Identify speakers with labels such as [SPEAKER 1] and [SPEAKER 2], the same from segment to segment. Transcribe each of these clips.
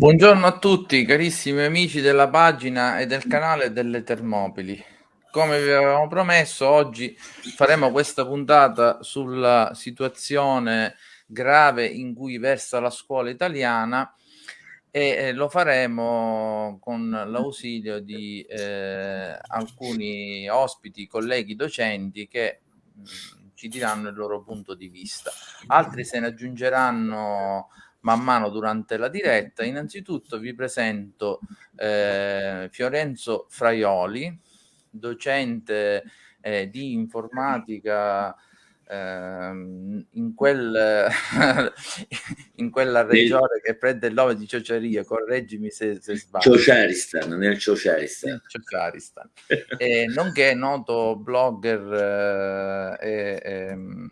[SPEAKER 1] Buongiorno a tutti carissimi amici della pagina e del canale delle Termopili. Come vi avevamo promesso, oggi faremo questa puntata sulla situazione grave in cui versa la scuola italiana e lo faremo con l'ausilio di eh, alcuni ospiti, colleghi docenti che mh, ci diranno il loro punto di vista. Altri se ne aggiungeranno man mano durante la diretta. Innanzitutto vi presento eh, Fiorenzo Fraioli, docente eh, di informatica ehm, in, quel, in quella regione che prende il nome di Ciociaria, correggimi se, se sbaglio.
[SPEAKER 2] Ciociaristan, nel Ciociaristan.
[SPEAKER 1] Ciociaristan. e, nonché noto blogger eh, e, e ehm,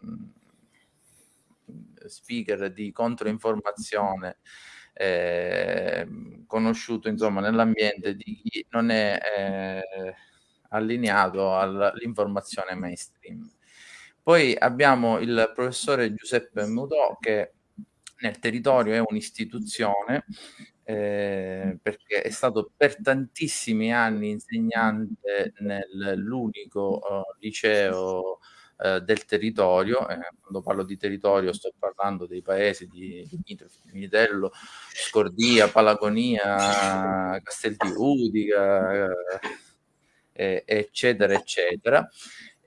[SPEAKER 1] speaker di controinformazione eh, conosciuto insomma nell'ambiente di chi non è eh, allineato all'informazione mainstream. Poi abbiamo il professore Giuseppe Mutò che nel territorio è un'istituzione eh, perché è stato per tantissimi anni insegnante nell'unico uh, liceo eh, del territorio, eh, quando parlo di territorio sto parlando dei paesi di Mitello, Scordia, Palagonia, Castel di Udica, eh, eccetera, eccetera.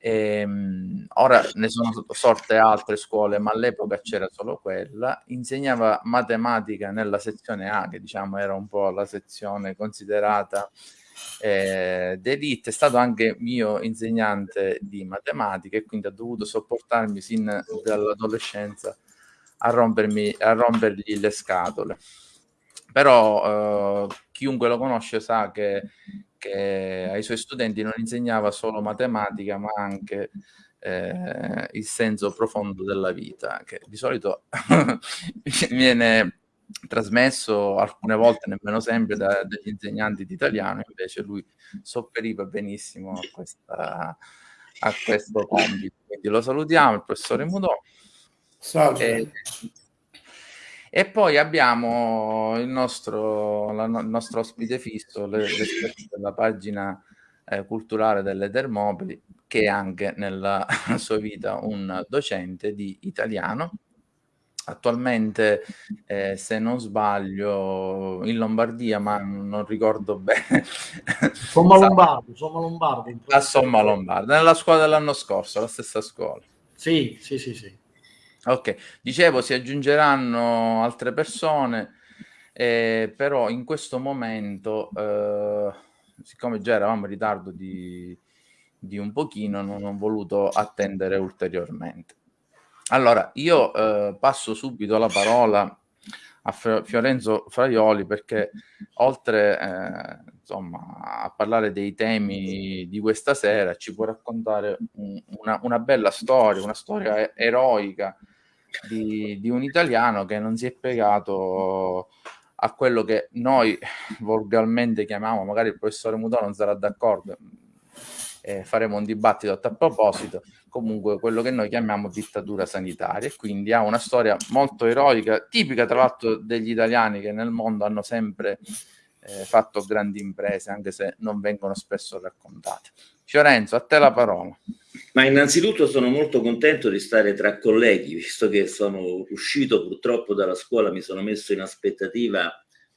[SPEAKER 1] E, ehm, ora ne sono sorte altre scuole, ma all'epoca c'era solo quella. Insegnava matematica nella sezione A, che diciamo era un po' la sezione considerata eh, D'Elite è stato anche mio insegnante di matematica e quindi ha dovuto sopportarmi sin dall'adolescenza a, rompermi, a rompergli le scatole. Però eh, chiunque lo conosce sa che, che, ai suoi studenti non insegnava solo matematica, ma anche eh, il senso profondo della vita, che di solito viene trasmesso alcune volte, nemmeno sempre, da, dagli insegnanti di italiano, invece lui sofferiva benissimo a, questa, a questo compito. Quindi lo salutiamo, il professore Mudò. Salve. E, e poi abbiamo il nostro, la, il nostro ospite fisso, l'esperto della pagina eh, culturale delle Termopili, che è anche nella sua vita un docente di italiano attualmente, eh, se non sbaglio, in Lombardia, ma non ricordo bene.
[SPEAKER 3] Somma Lombardo, Somma Lombardo.
[SPEAKER 1] A Somma Lombardo, nella scuola dell'anno scorso, la stessa scuola.
[SPEAKER 3] Sì, sì, sì, sì.
[SPEAKER 1] Ok, dicevo, si aggiungeranno altre persone, eh, però in questo momento, eh, siccome già eravamo in ritardo di, di un pochino, non ho voluto attendere ulteriormente. Allora, io eh, passo subito la parola a Fiorenzo Fraioli perché oltre eh, insomma, a parlare dei temi di questa sera ci può raccontare un, una, una, bella storia, una storia eroica di, di, un italiano che non si è piegato a quello che noi volgarmente chiamiamo, magari il professore Mutò non sarà d'accordo, eh, faremo un dibattito a tal proposito, comunque quello che noi chiamiamo dittatura sanitaria e quindi ha una storia molto eroica, tipica tra l'altro degli italiani che nel mondo hanno sempre eh, fatto grandi imprese, anche se non vengono spesso raccontate. Fiorenzo, a te la parola.
[SPEAKER 2] Ma innanzitutto sono molto contento di stare tra colleghi, visto che sono uscito purtroppo dalla scuola, mi sono messo in aspettativa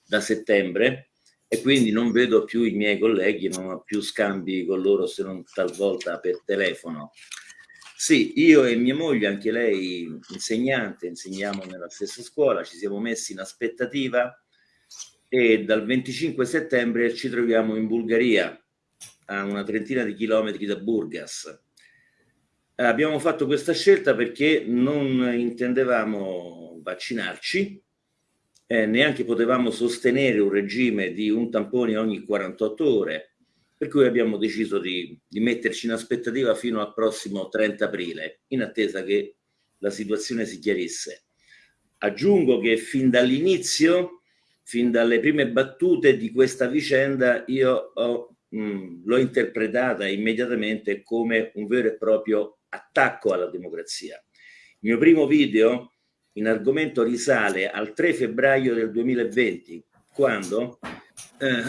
[SPEAKER 2] da settembre e quindi non vedo più i miei colleghi, non ho più scambi con loro se non talvolta per telefono. Sì, io e mia moglie, anche lei insegnante, insegniamo nella stessa scuola, ci siamo messi in aspettativa e dal 25 settembre ci troviamo in Bulgaria, a una trentina di chilometri da Burgas. Abbiamo fatto questa scelta perché non intendevamo vaccinarci, eh, neanche potevamo sostenere un regime di un tampone ogni 48 ore, per cui abbiamo deciso di, di metterci in aspettativa fino al prossimo 30 aprile, in attesa che la situazione si chiarisse. Aggiungo che fin dall'inizio, fin dalle prime battute di questa vicenda, io l'ho interpretata immediatamente come un vero e proprio attacco alla democrazia. Il mio primo video in argomento risale al 3 febbraio del 2020, quando eh,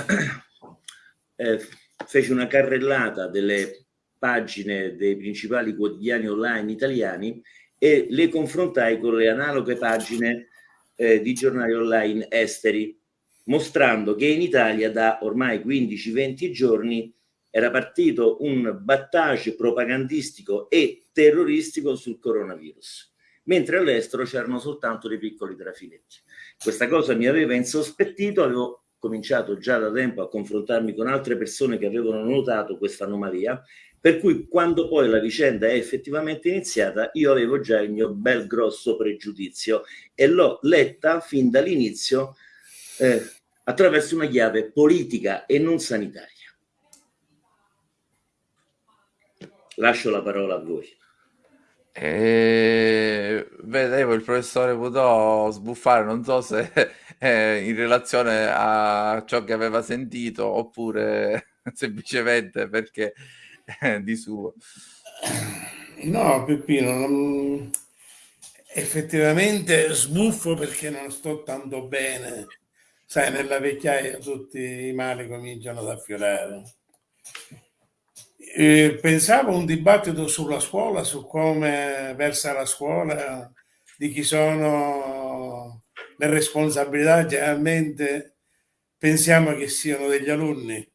[SPEAKER 2] eh, feci una carrellata delle pagine dei principali quotidiani online italiani e le confrontai con le analoghe pagine eh, di giornali online esteri, mostrando che in Italia da ormai 15-20 giorni era partito un battage propagandistico e terroristico sul coronavirus, mentre all'estero c'erano soltanto dei piccoli trafiletti. Questa cosa mi aveva insospettito, avevo cominciato già da tempo a confrontarmi con altre persone che avevano notato questa anomalia, per cui quando poi la vicenda è effettivamente iniziata, io avevo già il mio bel grosso pregiudizio e l'ho letta fin dall'inizio eh, attraverso una chiave politica e non sanitaria. Lascio la parola a voi.
[SPEAKER 1] E vedevo il professore Budò sbuffare, non so se eh, in relazione a ciò che aveva sentito oppure semplicemente perché eh, di suo.
[SPEAKER 4] No, Peppino, non... effettivamente sbuffo perché non sto tanto bene. Sai, nella vecchiaia tutti i mali cominciano ad affiorare. Pensavo un dibattito sulla scuola, su come versa la scuola, di chi sono le responsabilità. Generalmente pensiamo che siano degli alunni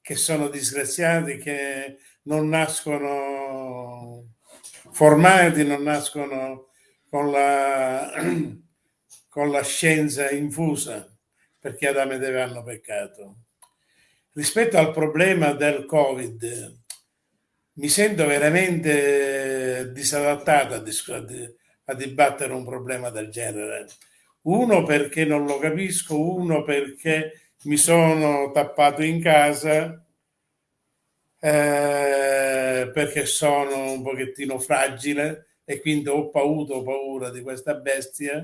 [SPEAKER 4] che sono disgraziati, che non nascono formati, non nascono con la, con la scienza infusa, perché Adamo ed Eva hanno peccato. Rispetto al problema del Covid, mi sento veramente disadattato a, dibattere un problema del genere. Uno perché non lo capisco, uno perché mi sono tappato in casa eh, perché sono un pochettino fragile e quindi ho paura, ho paura di questa bestia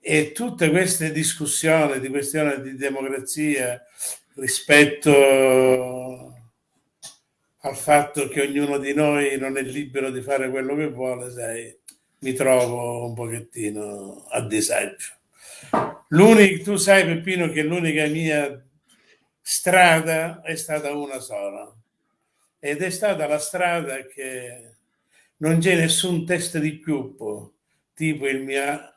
[SPEAKER 4] e tutte queste discussioni di questione di democrazia rispetto al fatto che ognuno di noi non è libero di fare quello che vuole, sai, mi trovo un pochettino a disagio. L'unico, tu sai Peppino che l'unica mia strada è stata una sola ed è stata la strada che non c'è nessun test di piuppo, tipo il mio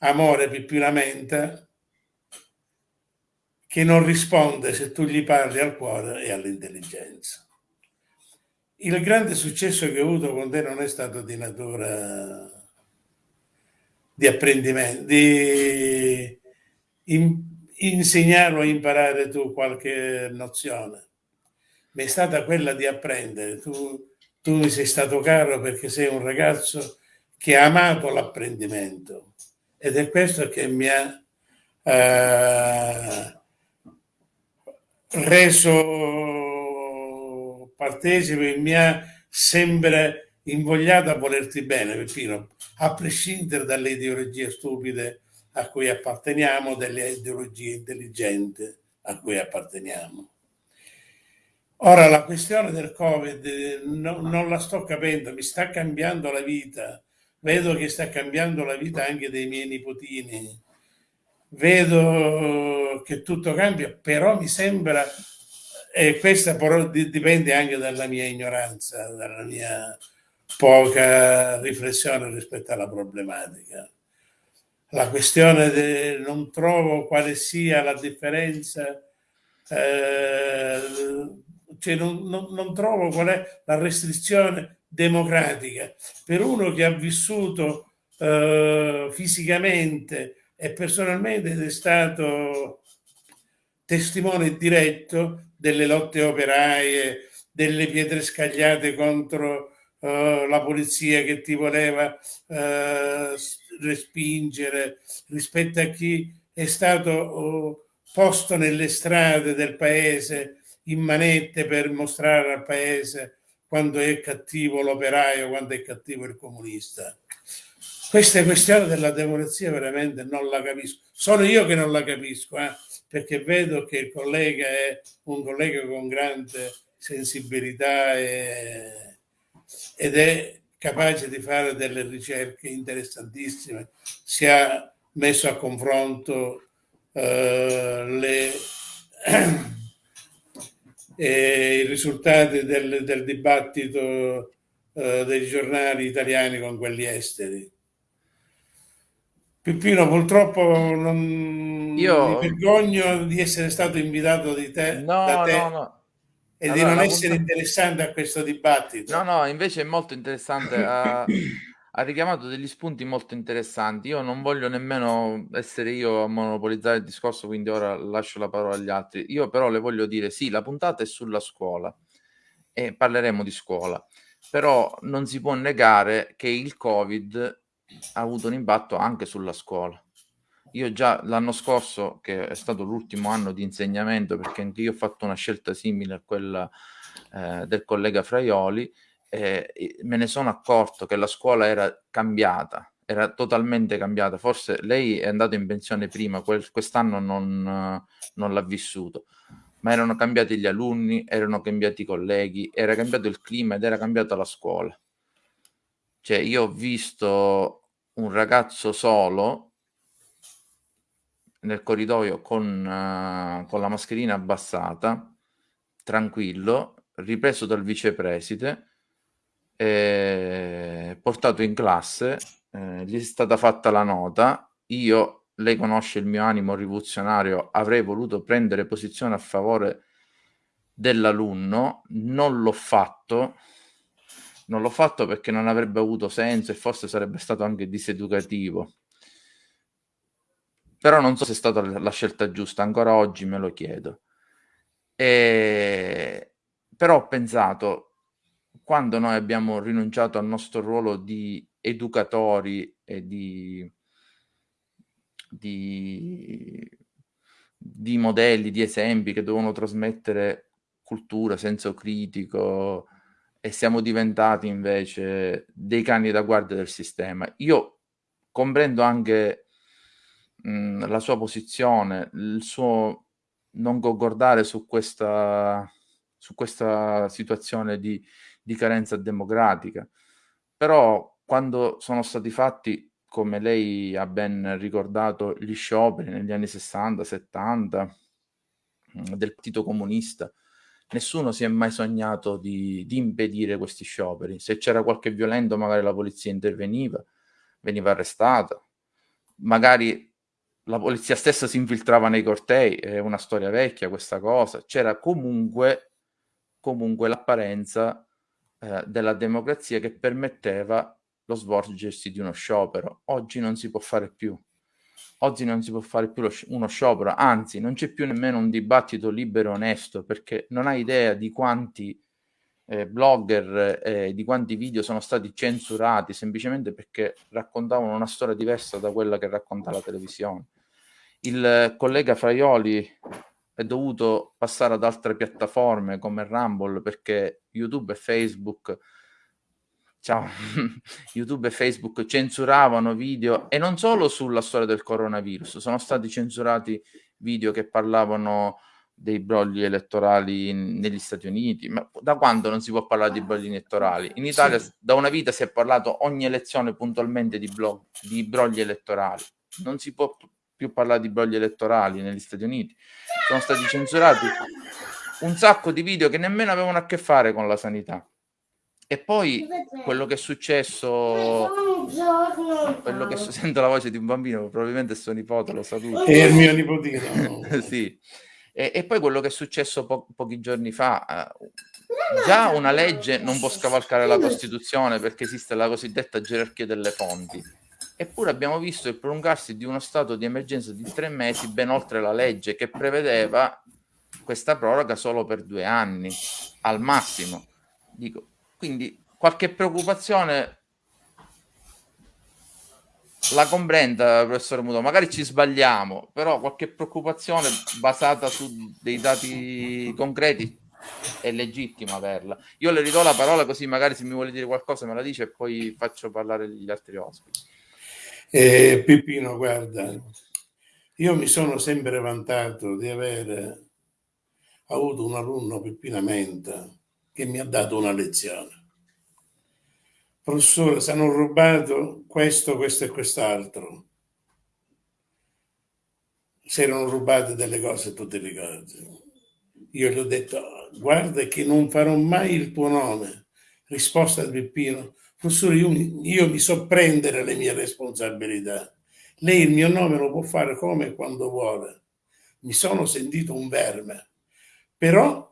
[SPEAKER 4] amore Peppinamenta, che non risponde se tu gli parli al cuore e all'intelligenza. Il grande successo che ho avuto con te non è stato di natura di apprendimento, di in, insegnare o imparare tu qualche nozione, ma è stata quella di apprendere. Tu, tu mi sei stato caro perché sei un ragazzo che ha amato l'apprendimento ed è questo che mi ha eh, reso partecipe, mi ha sempre invogliato a volerti bene, Peppino, a prescindere dalle ideologie stupide a cui apparteniamo, delle ideologie intelligenti a cui apparteniamo. Ora la questione del Covid no, non la sto capendo, mi sta cambiando la vita, vedo che sta cambiando la vita anche dei miei nipotini, vedo che tutto cambia, però mi sembra, e questa però dipende anche dalla mia ignoranza, dalla mia poca riflessione rispetto alla problematica la questione de, non trovo quale sia la differenza, eh, cioè non, non, non, trovo qual è la restrizione democratica. Per uno che ha vissuto eh, fisicamente e personalmente è stato testimone diretto delle lotte operaie, delle pietre scagliate contro uh, la polizia che ti voleva uh, respingere rispetto a chi è stato uh, posto nelle strade del paese in manette per mostrare al paese quando è cattivo l'operaio, quando è cattivo il comunista. Questa questione della democrazia veramente non la capisco. Sono io che non la capisco, eh, perché vedo che il collega è un collega con grande sensibilità e ed è capace di fare delle ricerche interessantissime. Si è messo a confronto eh, le, eh, i risultati del, del dibattito eh, dei giornali italiani con quelli esteri. Pippino, purtroppo non
[SPEAKER 1] Io...
[SPEAKER 4] mi vergogno di essere stato invitato di te,
[SPEAKER 1] no,
[SPEAKER 4] da te
[SPEAKER 1] no, no.
[SPEAKER 4] e
[SPEAKER 1] Allora,
[SPEAKER 4] di non essere
[SPEAKER 1] puntata-
[SPEAKER 4] interessante a questo dibattito.
[SPEAKER 1] No, no, invece è molto interessante. Ha, ha richiamato degli spunti molto interessanti. Io non voglio nemmeno essere io a monopolizzare il discorso, quindi ora lascio la parola agli altri. Io però le voglio dire, sì, la puntata è sulla scuola e parleremo di scuola, però non si può negare che il Covid ha avuto un impatto anche sulla scuola. Io già l'anno scorso, che è stato l'ultimo anno di insegnamento, perché anche io ho fatto una scelta simile a quella eh, del collega Fraioli, eh, me ne sono accorto che la scuola era cambiata, era totalmente cambiata. Forse lei è andato in pensione prima, quel, quest'anno non, non l'ha vissuto, ma erano cambiati gli alunni, erano cambiati i colleghi, era cambiato il clima ed era cambiata la scuola. Cioè, io ho visto un ragazzo solo nel corridoio con, uh, con la mascherina abbassata, tranquillo, ripreso dal vicepreside, eh, portato in classe, eh, gli è stata fatta la nota, io, lei conosce il mio animo rivoluzionario, avrei voluto prendere posizione a favore dell'alunno, non l'ho fatto, non l'ho fatto perché non avrebbe avuto senso e forse sarebbe stato anche diseducativo. Però non so se è stata la scelta giusta, ancora oggi me lo chiedo. E... Però ho pensato, quando noi abbiamo rinunciato al nostro ruolo di educatori e di, di, di modelli, di esempi che devono trasmettere cultura, senso critico, e siamo diventati invece dei cani da guardia del sistema. Io comprendo anche mh, la sua posizione, il suo non concordare su questa, su questa situazione di, di carenza democratica, però quando sono stati fatti, come lei ha ben ricordato, gli scioperi negli anni 60, 70 del Partito Comunista, nessuno si è mai sognato di, di, impedire questi scioperi. Se c'era qualche violento, magari la polizia interveniva, veniva arrestata, magari la polizia stessa si infiltrava nei cortei, è una storia vecchia questa cosa, c'era comunque, comunque l'apparenza eh, della democrazia che permetteva lo svolgersi di uno sciopero. Oggi non si può fare più. Oggi non si può fare più lo, uno sciopero, anzi non c'è più nemmeno un dibattito libero e onesto perché non hai idea di quanti eh, blogger eh, di quanti video sono stati censurati semplicemente perché raccontavano una storia diversa da quella che racconta la televisione. Il collega Fraioli è dovuto passare ad altre piattaforme come Rumble perché YouTube e Facebook ciao, YouTube e Facebook censuravano video e non solo sulla storia del coronavirus, sono stati censurati video che parlavano dei brogli elettorali negli Stati Uniti. Ma da quando non si può parlare di brogli elettorali? In Italia sì. da una vita si è parlato ogni elezione puntualmente di, blog, di brogli elettorali. Non si può più parlare di brogli elettorali negli Stati Uniti. Sono stati censurati un sacco di video che nemmeno avevano a che fare con la sanità. E poi quello che è successo, quello che sento la voce di un bambino, probabilmente è suo nipote, lo saluto.
[SPEAKER 4] È il mio nipotino.
[SPEAKER 1] sì. E, e, poi quello che è successo po- pochi giorni fa, uh, già una legge non può scavalcare la Costituzione perché esiste la cosiddetta gerarchia delle fonti. Eppure abbiamo visto il prolungarsi di uno stato di emergenza di tre mesi ben oltre la legge che prevedeva questa proroga solo per due anni, al massimo. Dico, quindi qualche preoccupazione la comprenda, professore Muto, magari ci sbagliamo, però qualche preoccupazione basata su dei dati concreti è legittimo averla. Io le ridò la parola così magari se mi vuole dire qualcosa me la dice e poi faccio parlare gli altri ospiti.
[SPEAKER 4] Eh, Peppino, guarda, io mi sono sempre vantato di aver avuto un alunno Peppina Menta che mi ha dato una lezione. Professore, se hanno rubato questo, questo e quest'altro. si erano rubate delle cose, tu ti ricordi. Io gli ho detto, guarda che non farò mai il tuo nome. Risposta di Peppino, professore, io, io mi so prendere le mie responsabilità. Lei il mio nome lo può fare come e quando vuole. Mi sono sentito un verme, però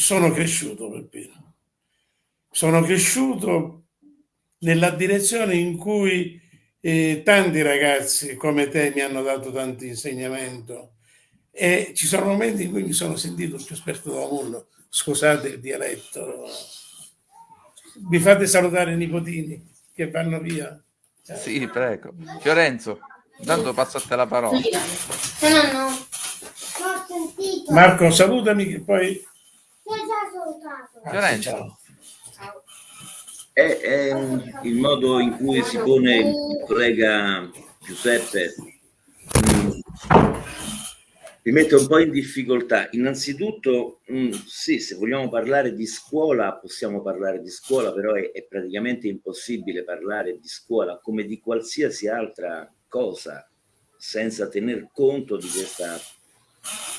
[SPEAKER 4] sono cresciuto, Peppino. Sono cresciuto nella direzione in cui eh, tanti ragazzi come te mi hanno dato tanto insegnamento e ci sono momenti in cui mi sono sentito più esperto del mondo. Scusate il dialetto. Vi fate salutare i nipotini che vanno via?
[SPEAKER 1] Sì, prego. Fiorenzo, intanto passo a te la parola.
[SPEAKER 5] No, no.
[SPEAKER 4] Marco, salutami che poi...
[SPEAKER 1] Fiorenzo.
[SPEAKER 2] È, è il modo in cui si pone il collega Giuseppe mm, mi mette un po' in difficoltà. Innanzitutto, mh, sì, se vogliamo parlare di scuola, possiamo parlare di scuola, però è, è, praticamente impossibile parlare di scuola come di qualsiasi altra cosa senza tener conto di questa,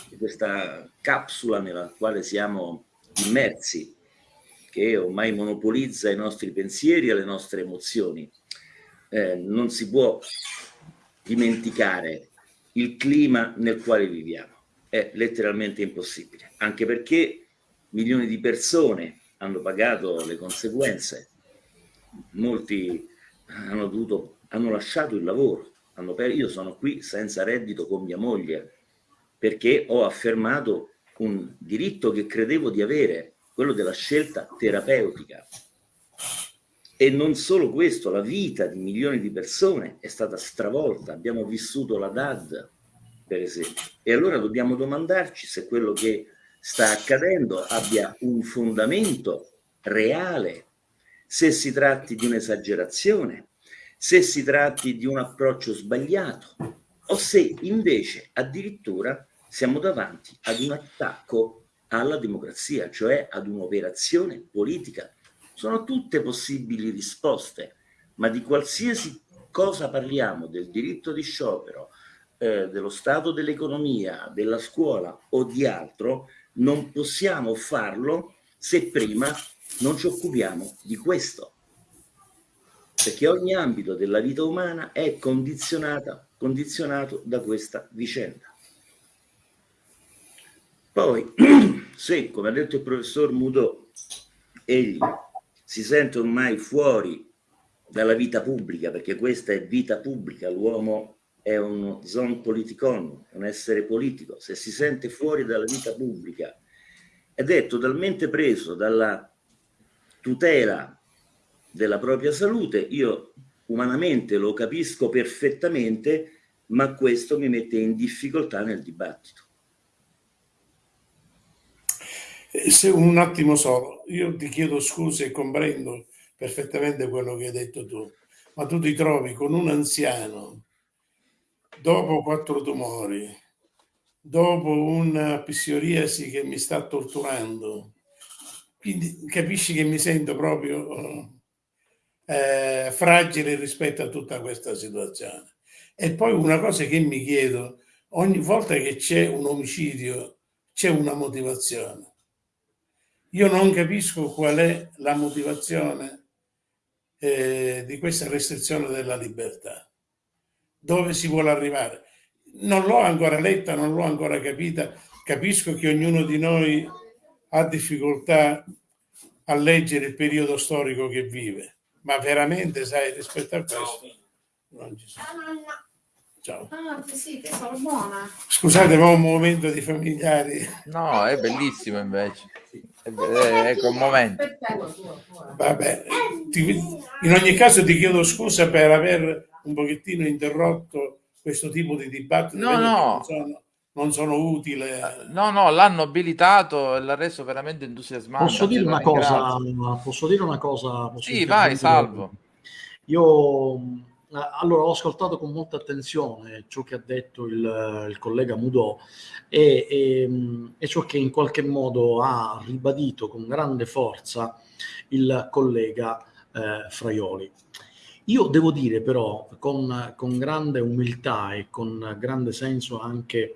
[SPEAKER 2] di questa capsula nella quale siamo immersi che ormai monopolizza i nostri pensieri e le nostre emozioni. Eh, non si può dimenticare il clima nel quale viviamo. È letteralmente impossibile, anche perché milioni di persone hanno pagato le conseguenze, molti hanno, dovuto, hanno lasciato il lavoro, io sono qui senza reddito con mia moglie perché ho affermato un diritto che credevo di avere quello della scelta terapeutica. E non solo questo, la vita di milioni di persone è stata stravolta, abbiamo vissuto la DAD, per esempio. E allora dobbiamo domandarci se quello che sta accadendo abbia un fondamento reale, se si tratti di un'esagerazione, se si tratti di un approccio sbagliato o se invece addirittura siamo davanti ad un attacco alla democrazia, cioè ad un'operazione politica. Sono tutte possibili risposte, ma di qualsiasi cosa parliamo, del diritto di sciopero, eh, dello stato dell'economia, della scuola o di altro, non possiamo farlo se prima non ci occupiamo di questo. Perché ogni ambito della vita umana è condizionato da questa vicenda. Poi, se, come ha detto il professor Mudò, egli si sente ormai fuori dalla vita pubblica, perché questa è vita pubblica, l'uomo è uno zon politikon, un essere politico, se si sente fuori dalla vita pubblica ed è totalmente preso dalla tutela della propria salute, io umanamente lo capisco perfettamente, ma questo mi mette in difficoltà nel dibattito.
[SPEAKER 4] Eh, se un attimo solo, io ti chiedo scusa e comprendo perfettamente quello che hai detto tu, ma tu ti trovi con un anziano dopo quattro tumori, dopo una psoriasi che mi sta torturando, quindi capisci che mi sento proprio eh, fragile rispetto a tutta questa situazione. E poi una cosa che mi chiedo, ogni volta che c'è un omicidio c'è una motivazione. Io non capisco qual è la motivazione eh, di questa restrizione della libertà. Dove si vuole arrivare? Non l'ho ancora letta, non l'ho ancora capita. Capisco che ognuno di noi ha difficoltà a leggere il periodo storico che vive, ma veramente, sai, rispetto a questo non ci sono. Ciao.
[SPEAKER 5] Ah, sì, sono buona.
[SPEAKER 4] Scusate, ma un momento di familiari.
[SPEAKER 1] No, è bellissimo invece. È, è, è commovente.
[SPEAKER 4] Vabbè, ti, in ogni caso ti chiedo scusa per aver un pochettino interrotto questo tipo di dibattito.
[SPEAKER 1] No, no.
[SPEAKER 4] Non sono, non sono utile.
[SPEAKER 1] No, no, l'hanno abilitato e l'ha reso veramente entusiasmante.
[SPEAKER 3] Posso dire una cosa? Posso dire una cosa?
[SPEAKER 1] Posso sì, vai, salvo.
[SPEAKER 3] Io allora ho ascoltato con molta attenzione ciò che ha detto il, il collega Mudò e, e, e, ciò che in qualche modo ha ribadito con grande forza il collega eh, Fraioli. Io devo dire però con, con grande umiltà e con grande senso anche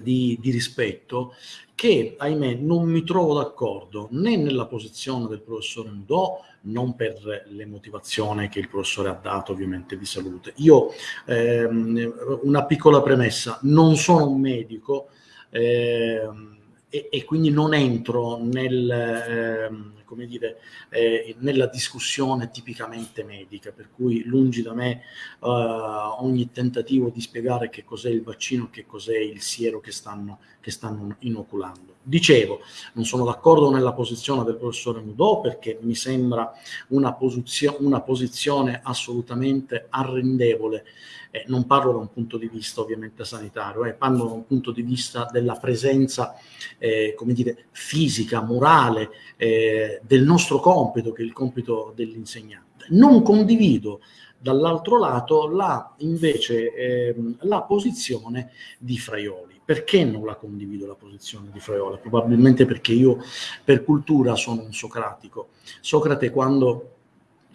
[SPEAKER 3] di, di, rispetto che, ahimè, non mi trovo d'accordo né nella posizione del professore Mudò, non per le motivazioni che il professore ha dato ovviamente di salute. Io, ehm, una piccola premessa, non sono un medico ehm, e, e, quindi non entro nel... Ehm, come dire, eh, nella discussione tipicamente medica, per cui lungi da me eh, ogni tentativo di spiegare che cos'è il vaccino, che cos'è il siero che stanno, che stanno inoculando. Dicevo, non sono d'accordo nella posizione del professore Mudò perché mi sembra una, posizio una posizione assolutamente arrendevole eh, non parlo da un punto di vista ovviamente sanitario, eh, parlo da un punto di vista della presenza, eh, come dire, fisica, morale eh, del nostro compito, che è il compito dell'insegnante. Non condivido dall'altro lato la, invece ehm, la posizione di Fraioli. Perché non la condivido la posizione di Fraioli? Probabilmente perché io per cultura sono un socratico. Socrate quando,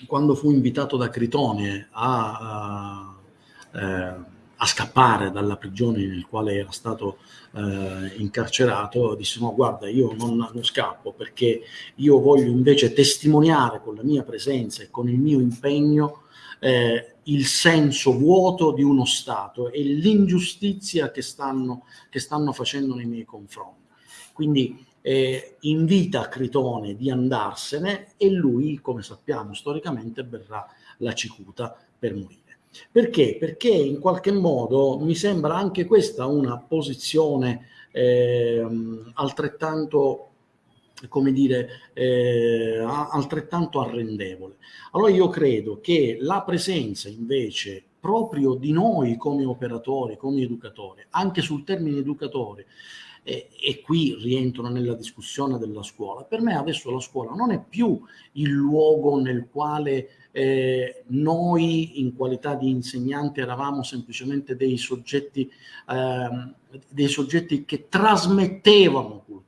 [SPEAKER 3] quando fu invitato da Critone a, a eh, a scappare dalla prigione nel quale era stato eh, incarcerato, disse no guarda io non, non, scappo perché io voglio invece testimoniare con la mia presenza e con il mio impegno eh, il senso vuoto di uno Stato e l'ingiustizia che stanno, che stanno facendo nei miei confronti. Quindi eh, invita Critone di andarsene e lui, come sappiamo storicamente, verrà la cicuta per morire. Perché? Perché in qualche modo mi sembra anche questa una posizione eh, altrettanto come dire, eh, altrettanto arrendevole. Allora io credo che la presenza invece proprio di noi come operatori, come educatori, anche sul termine educatori, e, qui rientro nella discussione della scuola, per me adesso la scuola non è più il luogo nel quale eh, noi in qualità di insegnanti eravamo semplicemente dei soggetti, eh, dei soggetti che trasmettevano cultura.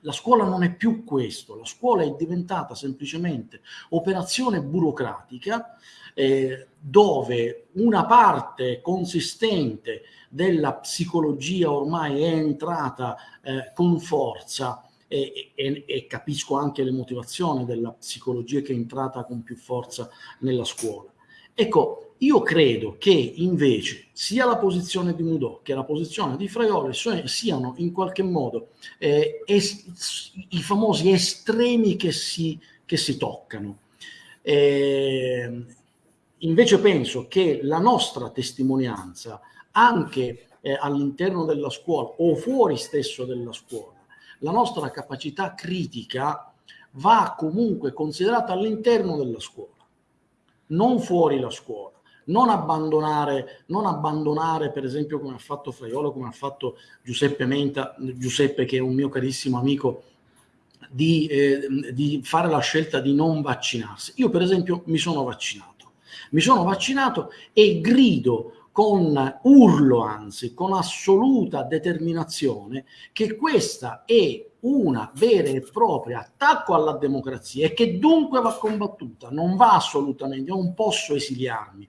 [SPEAKER 3] La scuola non è più questo, la scuola è diventata semplicemente operazione burocratica eh, dove una parte consistente della psicologia ormai è entrata eh, con forza e, e, e, capisco anche le motivazioni della psicologia che è entrata con più forza nella scuola. Ecco, io credo che invece sia la posizione di Mudò che la posizione di Fraioli siano in qualche modo eh, i famosi estremi che si, che si toccano. Eh, invece penso che la nostra testimonianza anche eh, all'interno della scuola o fuori stesso della scuola la nostra capacità critica va comunque considerata all'interno della scuola, non fuori la scuola. Non abbandonare, non abbandonare, per esempio, come ha fatto Fraiolo, come ha fatto Giuseppe Menta, Giuseppe che è un mio carissimo amico, di, eh, di fare la scelta di non vaccinarsi. Io, per esempio, mi sono vaccinato. Mi sono vaccinato e grido con urlo anzi, con assoluta determinazione, che questa è una vera e propria attacco alla democrazia e che dunque va combattuta, non va assolutamente, non posso esiliarmi,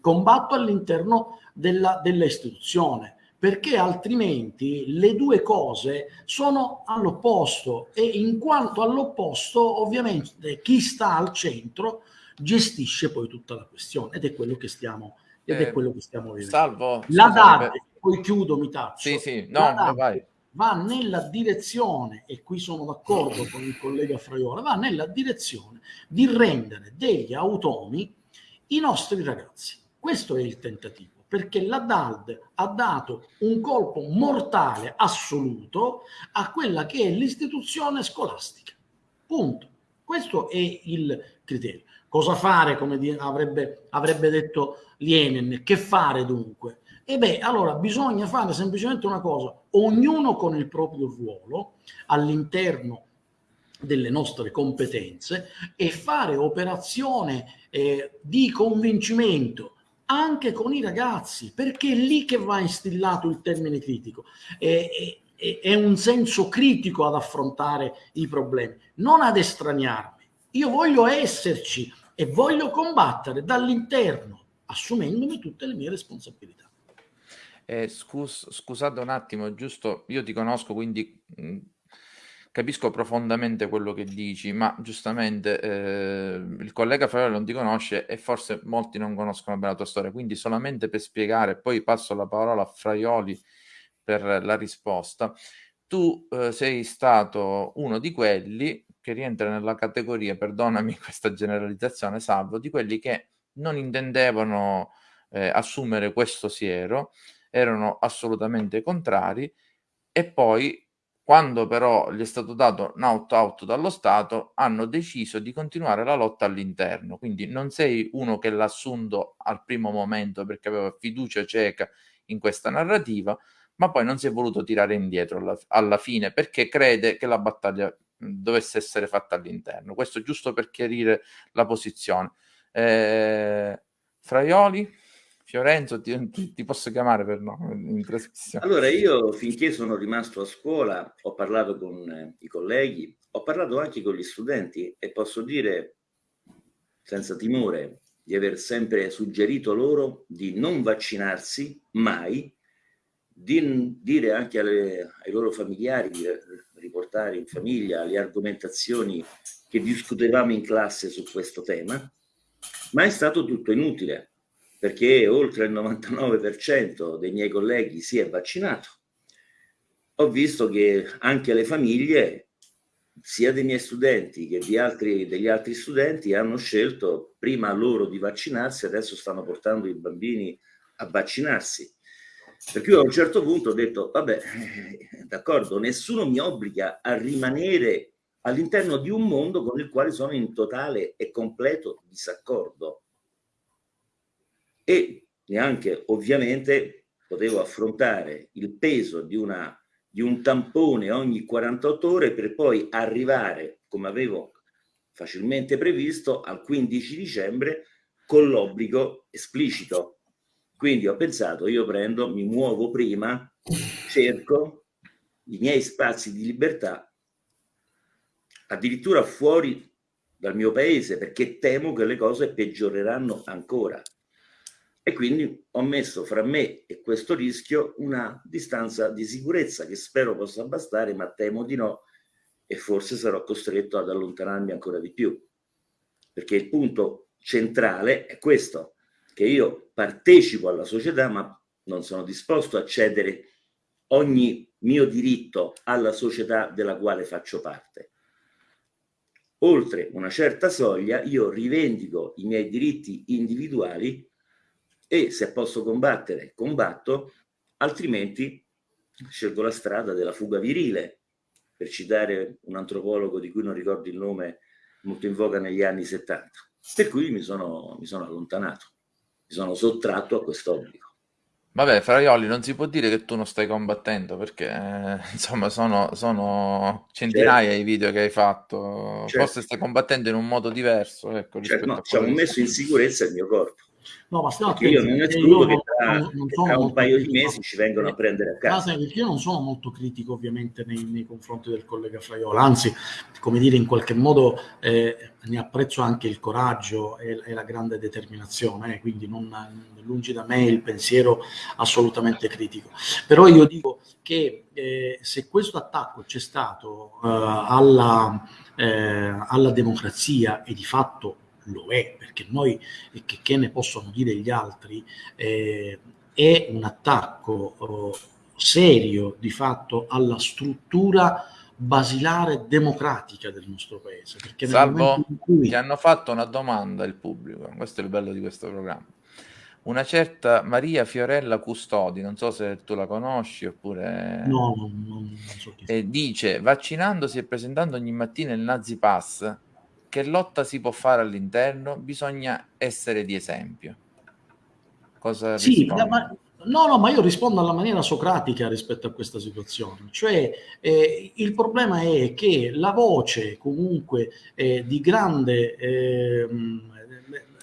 [SPEAKER 3] combatto all'interno della, dell'istituzione perché altrimenti le due cose sono all'opposto e in quanto all'opposto ovviamente chi sta al centro gestisce poi tutta la questione ed è quello che stiamo ed eh, è quello che stiamo vedendo.
[SPEAKER 1] Salvo.
[SPEAKER 3] La DAD, poi chiudo, mi taccio.
[SPEAKER 1] Sì, sì, no, vai.
[SPEAKER 3] va nella direzione, e qui sono d'accordo con il collega Fraiola, va nella direzione di rendere degli automi i nostri ragazzi. Questo è il tentativo perché la DALD ha dato un colpo mortale assoluto a quella che è l'istituzione scolastica. Punto. Questo è il criterio. Cosa fare, come avrebbe, avrebbe detto Lenin, che fare dunque? E beh, allora bisogna fare semplicemente una cosa, ognuno con il proprio ruolo all'interno delle nostre competenze e fare operazione eh, di convincimento anche con i ragazzi, perché è lì che va instillato il termine critico. È, è, è un senso critico ad affrontare i problemi, non ad estraniarmi. Io voglio esserci e voglio combattere dall'interno, assumendomi tutte le mie responsabilità.
[SPEAKER 1] Eh, scus- scusate un attimo, giusto, io ti conosco, quindi mh, capisco profondamente quello che dici, ma giustamente eh, il collega Fraioli non ti conosce e forse molti non conoscono bene la tua storia, quindi solamente per spiegare, poi passo la parola a Fraioli per la risposta. Tu eh, sei stato uno di quelli che rientra nella categoria, perdonami questa generalizzazione, salvo, di quelli che non intendevano eh, assumere questo siero, erano assolutamente contrari e poi quando però gli è stato dato un out-out dallo Stato, hanno deciso di continuare la lotta all'interno. Quindi non sei uno che l'ha assunto al primo momento perché aveva fiducia cieca in questa narrativa, ma poi non si è voluto tirare indietro alla, alla fine perché crede che la battaglia dovesse essere fatta all'interno. Questo giusto per chiarire la posizione. Eh, Fraioli? Fiorenzo, ti, ti, posso chiamare per no, in trasmissione?
[SPEAKER 2] Allora, io finché sono rimasto a scuola ho parlato con eh, i colleghi, ho parlato anche con gli studenti e posso dire senza timore di aver sempre suggerito loro di non vaccinarsi mai, di dire anche alle, ai loro familiari, di riportare in famiglia le argomentazioni che discutevamo in classe su questo tema, ma è stato tutto inutile perché oltre il 99% dei miei colleghi si è vaccinato. Ho visto che anche le famiglie, sia dei miei studenti che altri, degli altri studenti, hanno scelto prima loro di vaccinarsi, adesso stanno portando i bambini a vaccinarsi. Per cui a un certo punto ho detto, vabbè, d'accordo, nessuno mi obbliga a rimanere all'interno di un mondo con il quale sono in totale e completo disaccordo e neanche ovviamente potevo affrontare il peso di, una, di un tampone ogni 48 ore per poi arrivare, come avevo facilmente previsto, al 15 dicembre con l'obbligo esplicito. Quindi ho pensato, io prendo, mi muovo prima, cerco i miei spazi di libertà addirittura fuori dal mio paese perché temo che le cose peggioreranno ancora e quindi ho messo fra me e questo rischio una distanza di sicurezza che spero possa bastare, ma temo di no e forse sarò costretto ad allontanarmi ancora di più. Perché il punto centrale è questo, che io partecipo alla società, ma non sono disposto a cedere ogni mio diritto alla società della quale faccio parte. Oltre una certa soglia, io rivendico i miei diritti individuali e se posso combattere, combatto, altrimenti scelgo la strada della fuga virile, per citare un antropologo di cui non ricordo il nome, molto in voga negli anni 70. Per cui mi sono, mi sono allontanato, mi sono sottratto a quest'obbligo.
[SPEAKER 1] Vabbè, Fraioli, non si può dire che tu non stai combattendo perché eh, insomma sono, sono centinaia certo. i video che hai fatto. Certo. Forse stai combattendo in un modo diverso. Ecco,
[SPEAKER 2] certo, no, ci hanno messo in sicurezza il mio corpo.
[SPEAKER 3] No, ma
[SPEAKER 2] attenti, io non escludo che tra, non, non tra un paio di mesi ci vengono a prendere a casa.
[SPEAKER 3] Ma io non sono molto critico ovviamente nei, nei confronti del collega Fraiola, anzi, come dire, in qualche modo eh, ne apprezzo anche il coraggio e, e la grande determinazione, eh, quindi non, lungi da me il pensiero assolutamente critico. Però io dico che eh, se questo attacco c'è stato eh, alla, eh, alla democrazia e di fatto lo è, perché noi, che, che ne possono dire gli altri, eh, è un attacco oh, serio di fatto alla struttura basilare democratica del nostro paese.
[SPEAKER 1] Perché Salvo, cui... ti hanno fatto una domanda il pubblico, questo è il bello di questo programma. Una certa Maria Fiorella Custodi, non so se tu la conosci oppure...
[SPEAKER 3] No, non, non so chi
[SPEAKER 1] eh, dice, vaccinandosi e presentando ogni mattina il Nazi Pass, che lotta si può fare all'interno? Bisogna essere di esempio. Cosa
[SPEAKER 3] sì, ma, no, no, ma io rispondo alla maniera socratica rispetto a questa situazione. Cioè, eh, il problema è che la voce comunque eh, di grande, eh,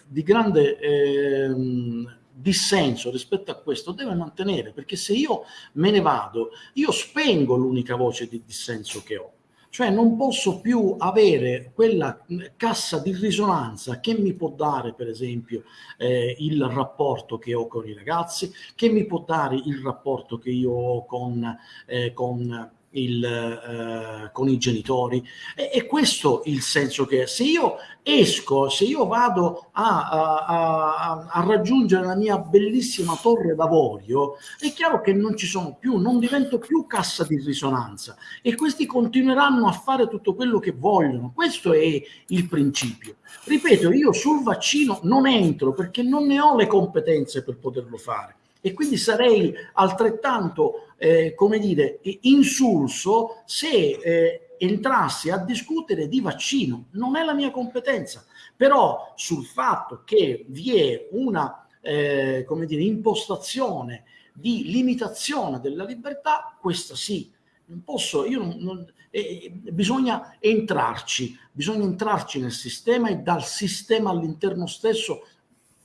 [SPEAKER 3] di grande ehm, dissenso rispetto a questo deve mantenere, perché se io me ne vado, io spengo l'unica voce di dissenso che ho Cioè non posso più avere quella cassa di risonanza che mi può dare, per esempio, eh, il rapporto che ho con i ragazzi, che mi può dare il rapporto che io ho con, eh, con il, eh, con i genitori. E, e, questo il senso che se io esco, se io vado a, a, a, a, raggiungere la mia bellissima torre d'avorio, è chiaro che non ci sono più, non divento più cassa di risonanza e questi continueranno a fare tutto quello che vogliono. Questo è il principio. Ripeto, io sul vaccino non entro perché non ne ho le competenze per poterlo fare e quindi sarei altrettanto eh, come dire, insulso se eh, entrassi a discutere di vaccino. Non è la mia competenza, però sul fatto che vi è una eh, come dire, impostazione di limitazione della libertà, questa sì. Non posso, io non, non eh, bisogna entrarci, bisogna entrarci nel sistema e dal sistema all'interno stesso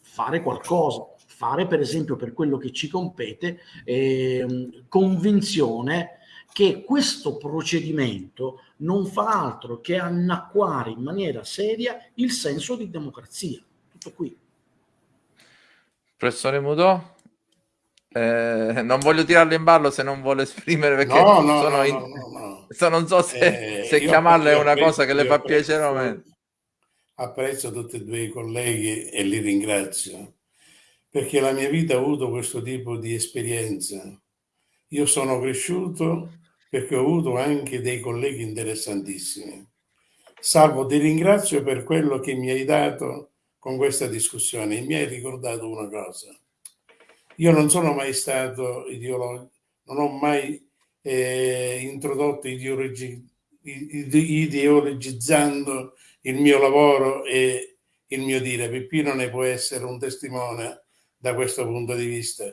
[SPEAKER 3] fare qualcosa fare, per esempio per quello che ci compete, eh, convinzione che questo procedimento non fa altro che annacquare in maniera seria il senso di democrazia. Tutto qui.
[SPEAKER 1] Professore Mudò? Eh, non voglio tirarlo in ballo se non vuole esprimere perché
[SPEAKER 4] no, no,
[SPEAKER 1] sono
[SPEAKER 4] no,
[SPEAKER 1] in...
[SPEAKER 4] no,
[SPEAKER 1] so, non so se, eh, se chiamarla è una cosa che le fa piacere o meno.
[SPEAKER 4] Apprezzo tutti e due i colleghi e li ringrazio perché la mia vita ha avuto questo tipo di esperienza. Io sono cresciuto perché ho avuto anche dei colleghi interessantissimi. Salvo, ti ringrazio per quello che mi hai dato con questa discussione. Mi hai ricordato una cosa. Io non sono mai stato ideologico, non ho mai eh, introdotto ideologi, ideologizzando il mio lavoro e il mio dire. Peppino ne può essere un testimone da questo punto di vista.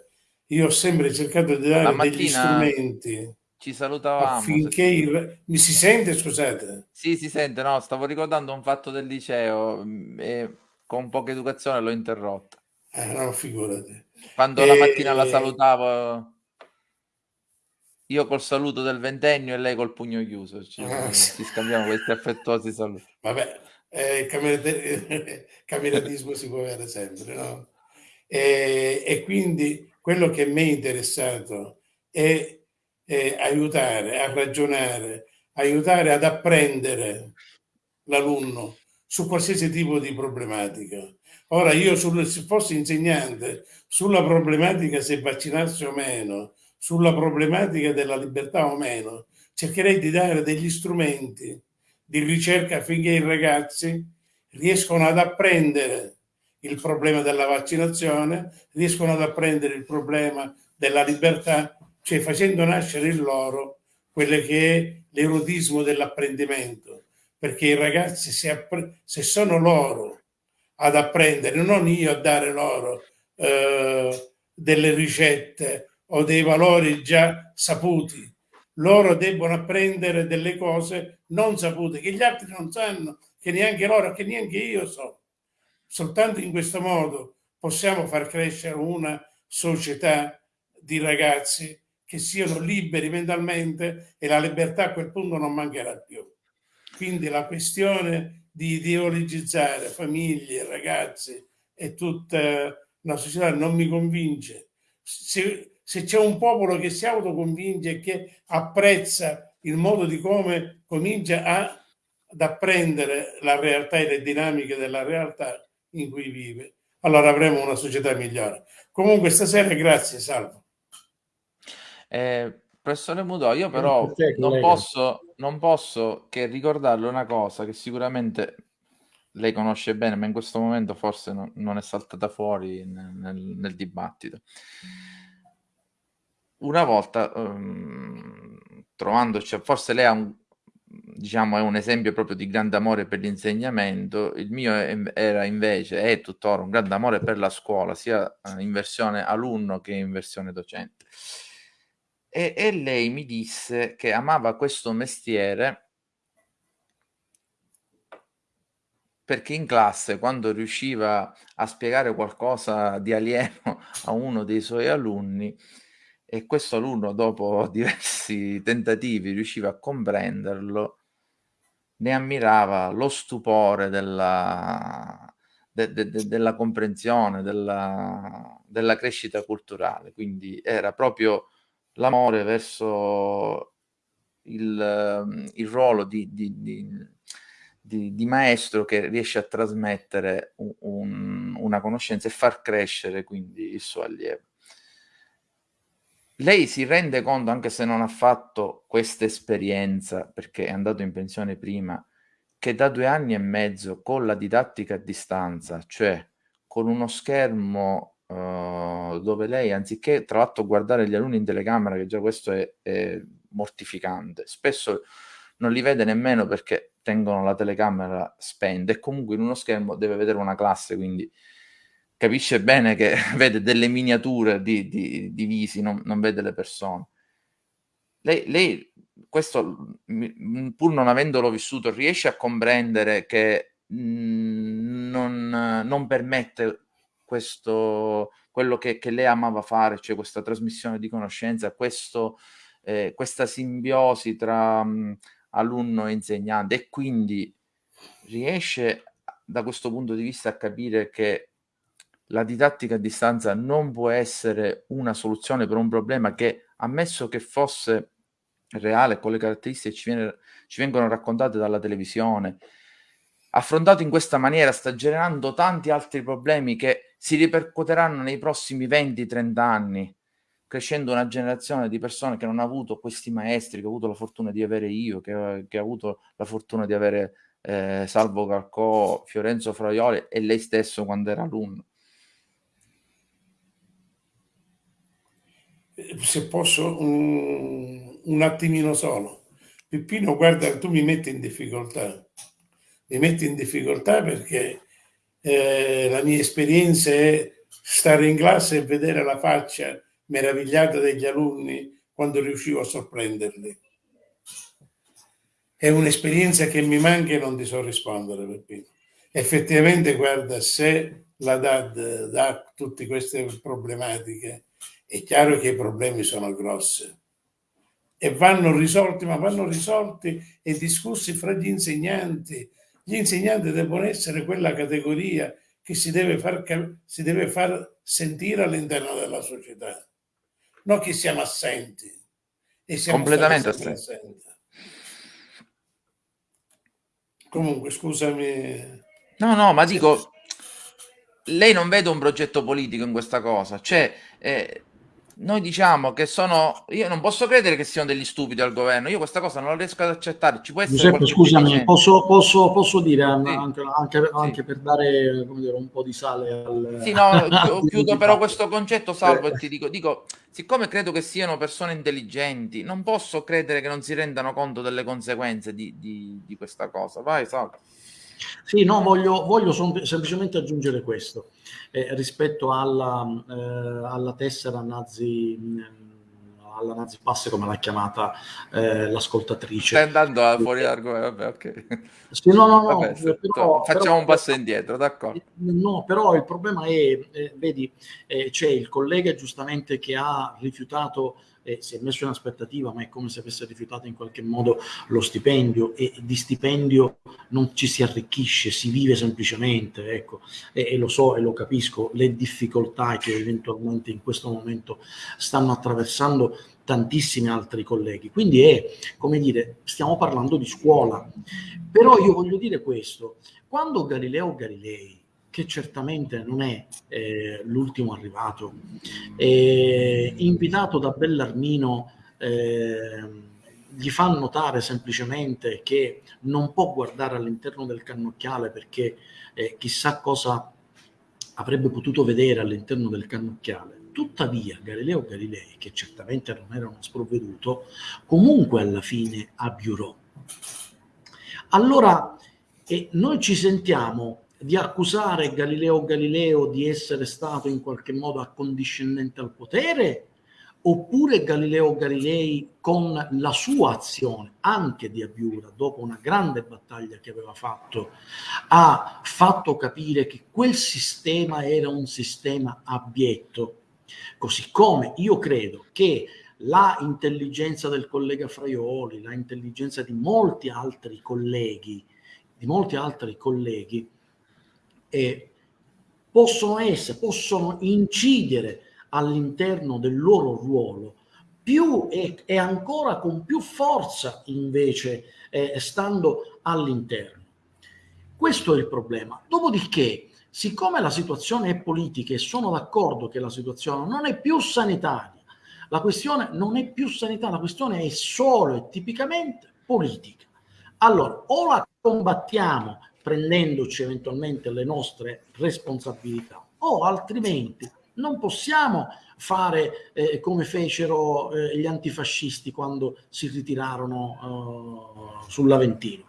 [SPEAKER 4] Io ho sempre cercato di dare degli strumenti.
[SPEAKER 1] Ci salutavamo.
[SPEAKER 4] Affinché il... Mi si sente, scusate?
[SPEAKER 1] Sì, si sente, no, stavo ricordando un fatto del liceo mm, e con poca educazione l'ho interrotta.
[SPEAKER 4] Eh, no, figurati.
[SPEAKER 1] Quando e... la mattina la salutavo io col saluto del ventennio e lei col pugno chiuso. Ci, ah, ci scambiamo questi affettuosi saluti.
[SPEAKER 4] Vabbè, eh, il cameratismo si può avere sempre, no? E, e quindi quello che mi è interessato è, è aiutare a ragionare, aiutare ad apprendere l'alunno su qualsiasi tipo di problematica. Ora io sul, se fossi insegnante sulla problematica se vaccinarsi o meno, sulla problematica della libertà o meno, cercherei di dare degli strumenti di ricerca affinché i ragazzi riescano ad apprendere il problema della vaccinazione, riescono ad apprendere il problema della libertà, cioè facendo nascere in loro quello che è l'erotismo dell'apprendimento, perché i ragazzi se, se, sono loro ad apprendere, non io a dare loro eh, delle ricette o dei valori già saputi, loro debbono apprendere delle cose non sapute, che gli altri non sanno, che neanche loro, che neanche io so. Soltanto in questo modo possiamo far crescere una società di ragazzi che siano liberi mentalmente e la libertà a quel punto non mancherà più. Quindi la questione di ideologizzare famiglie, ragazzi e tutta la società non mi convince. Se, se c'è un popolo che si autoconvince e che apprezza il modo di come comincia a, ad apprendere la realtà e le dinamiche della realtà, in cui vive, allora avremo una società migliore. Comunque stasera grazie, Salvo.
[SPEAKER 1] Eh, professore Mudò, io però non posso, non posso che ricordarle una cosa che sicuramente lei conosce bene, ma in questo momento forse non, non è saltata fuori nel, nel, nel, dibattito. Una volta, um, trovandoci, forse lei ha un, diciamo, è un esempio proprio di grande amore per l'insegnamento. Il mio era invece, è tuttora un grande amore per la scuola, sia eh, in versione alunno che in versione docente. E, e lei mi disse che amava questo mestiere perché in classe, quando riusciva a spiegare qualcosa di alieno a uno dei suoi alunni, e questo alunno dopo diversi tentativi riusciva a comprenderlo, ne ammirava lo stupore della, de, de, de, della comprensione, della, della crescita culturale. Quindi era proprio l'amore verso il, il ruolo di, di, di, di, maestro che riesce a trasmettere un, una conoscenza e far crescere quindi il suo allievo. Lei si rende conto, anche se non ha fatto questa esperienza, perché è andato in pensione prima, che da due anni e mezzo con la didattica a distanza, cioè con uno schermo uh, dove lei, anziché tra l'altro guardare gli alunni in telecamera, che già questo è, è mortificante, spesso non li vede nemmeno perché tengono la telecamera spenta e comunque in uno schermo deve vedere una classe, quindi capisce bene che vede delle miniature di, di, di visi, non, non, vede le persone. Lei, lei, questo, pur non avendolo vissuto, riesce a comprendere che non, non permette questo, quello che, che, lei amava fare, cioè questa trasmissione di conoscenza, questo, eh, questa simbiosi tra mh, alunno e insegnante e quindi riesce da questo punto di vista a capire che la didattica a distanza non può essere una soluzione per un problema che, ammesso che fosse reale con le caratteristiche ci, viene, ci vengono raccontate dalla televisione, affrontato in questa maniera sta generando tanti altri problemi che si ripercuoteranno nei prossimi 20-30 anni, crescendo una generazione di persone che non ha avuto questi maestri che ho avuto la fortuna di avere io, che, che ha avuto la fortuna di avere eh, Salvo Calcò, Fiorenzo Fraioli e lei stesso quando era alunno.
[SPEAKER 4] Se posso un, un attimino solo. Peppino, guarda, tu mi metti in difficoltà. Mi metti in difficoltà perché eh, la mia esperienza è stare in classe e vedere la faccia meravigliata degli alunni quando riuscivo a sorprenderli. È un'esperienza che mi manca e non ti so rispondere, Peppino. Effettivamente, guarda, se la DAD dà tutte queste problematiche, è chiaro che i problemi sono grossi e vanno risolti, ma vanno risolti e discussi fra gli insegnanti. Gli insegnanti devono essere quella categoria che si deve far, si deve far sentire all'interno della società, non che siamo assenti.
[SPEAKER 1] E siamo Completamente assenti.
[SPEAKER 4] Comunque, scusami.
[SPEAKER 1] No, no, ma dico, lei non vede un progetto politico in questa cosa, cioè eh, noi diciamo che sono io non posso credere che siano degli stupidi al governo. Io questa cosa non la riesco ad accettare. Ci può essere
[SPEAKER 3] Giuseppe, scusami posso, posso, posso, dire sì. anche, anche, anche sì. per dare dire, un po' di sale al
[SPEAKER 1] sì no chiudo però questo concetto salvo e ti dico dico siccome credo che siano persone intelligenti non posso credere che non si rendano conto delle conseguenze di, di, di questa cosa vai salvo
[SPEAKER 3] sì, no, voglio, voglio semplicemente aggiungere questo eh, rispetto alla, eh, alla tessera nazi alla Nazi Pass come l'ha chiamata eh, l'ascoltatrice.
[SPEAKER 1] Stai andando fuori l'argomento, vabbè, ok.
[SPEAKER 3] Sì, no, no, no,
[SPEAKER 1] vabbè, però, facciamo però, un passo indietro, d'accordo.
[SPEAKER 3] No, però il problema è, eh, vedi, eh, c'è il collega giustamente che ha rifiutato eh, si è messo in aspettativa, ma è come se avesse rifiutato in qualche modo lo stipendio e di stipendio non ci si arricchisce, si vive semplicemente, ecco, e, e lo so e lo capisco, le difficoltà che eventualmente in questo momento stanno attraversando tantissimi altri colleghi. Quindi è, come dire, stiamo parlando di scuola. Però io voglio dire questo, quando Galileo Galilei che certamente non è eh, l'ultimo arrivato, eh, invitato da Bellarmino, eh, gli fa notare semplicemente che non può guardare all'interno del cannocchiale perché eh, chissà cosa avrebbe potuto vedere all'interno del cannocchiale. Tuttavia Galileo Galilei, che certamente non era uno sprovveduto, comunque alla fine abiurò. Allora, eh, noi ci sentiamo di accusare Galileo Galileo di essere stato in qualche modo accondiscendente al potere oppure Galileo Galilei con la sua azione anche di Abiura dopo una grande battaglia che aveva fatto ha fatto capire che quel sistema era un sistema abietto. Così come io credo che la intelligenza del collega Fraioli, la intelligenza di molti altri colleghi, di molti altri colleghi, eh, possono essere, possono incidere all'interno del loro ruolo più e, e ancora con più forza invece eh, stando all'interno. Questo è il problema. Dopodiché, siccome la situazione è politica e sono d'accordo che la situazione non è più sanitaria, la questione non è più sanitaria, la questione è solo e tipicamente politica. Allora, o la combattiamo prendendoci eventualmente le nostre responsabilità, o altrimenti non possiamo fare eh, come fecero eh, gli antifascisti quando si ritirarono eh, sull'Aventino.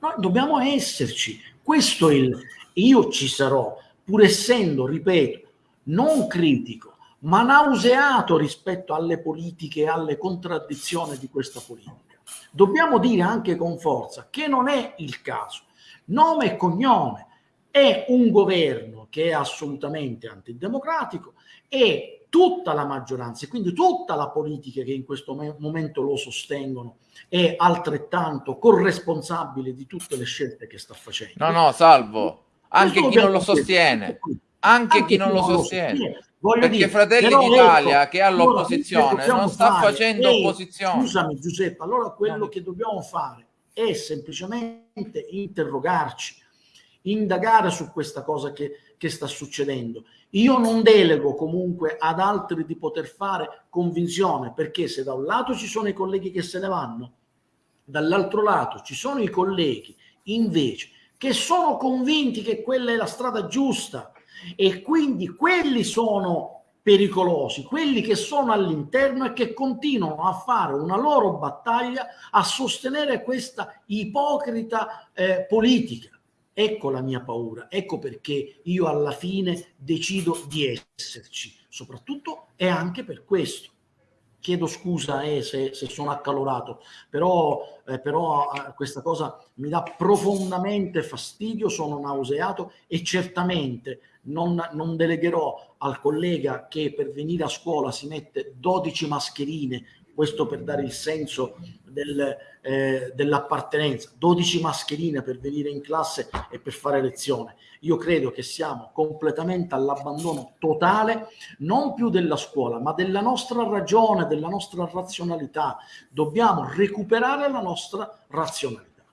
[SPEAKER 3] Noi dobbiamo esserci, questo è il... Io ci sarò, pur essendo, ripeto, non critico, ma nauseato rispetto alle politiche e alle contraddizioni di questa politica. Dobbiamo dire anche con forza che non è il caso. Nome e cognome è un governo che è assolutamente antidemocratico e tutta la maggioranza e quindi tutta la politica che in questo momento lo sostengono è altrettanto corresponsabile di tutte le scelte che sta facendo.
[SPEAKER 1] No, no, salvo, anche chi non lo sostiene, anche, chi non lo sostiene. Voglio Perché dire, Fratelli d'Italia ecco, che è all'opposizione non sta fare, facendo ehi, opposizione.
[SPEAKER 3] Scusami Giuseppe, allora quello no. che dobbiamo fare è semplicemente interrogarci, indagare su questa cosa che, che sta succedendo. Io non delego comunque ad altri di poter fare convinzione, perché se da un lato ci sono i colleghi che se ne vanno, dall'altro lato ci sono i colleghi invece che sono convinti che quella è la strada giusta e quindi quelli sono pericolosi, quelli che sono all'interno e che continuano a fare una loro battaglia a sostenere questa ipocrita eh, politica Ecco la mia paura, ecco perché io alla fine decido di esserci, soprattutto e anche per questo. Chiedo scusa eh, se, se, sono accalorato, però, eh, però eh, questa cosa mi dà profondamente fastidio, sono nauseato e certamente non, non delegherò al collega che per venire a scuola si mette 12 mascherine, questo per dare il senso del, eh, dell'appartenenza, 12 mascherine per venire in classe e per fare lezione. Io credo che siamo completamente all'abbandono totale, non più della scuola, ma della nostra ragione, della nostra razionalità. Dobbiamo recuperare la nostra razionalità.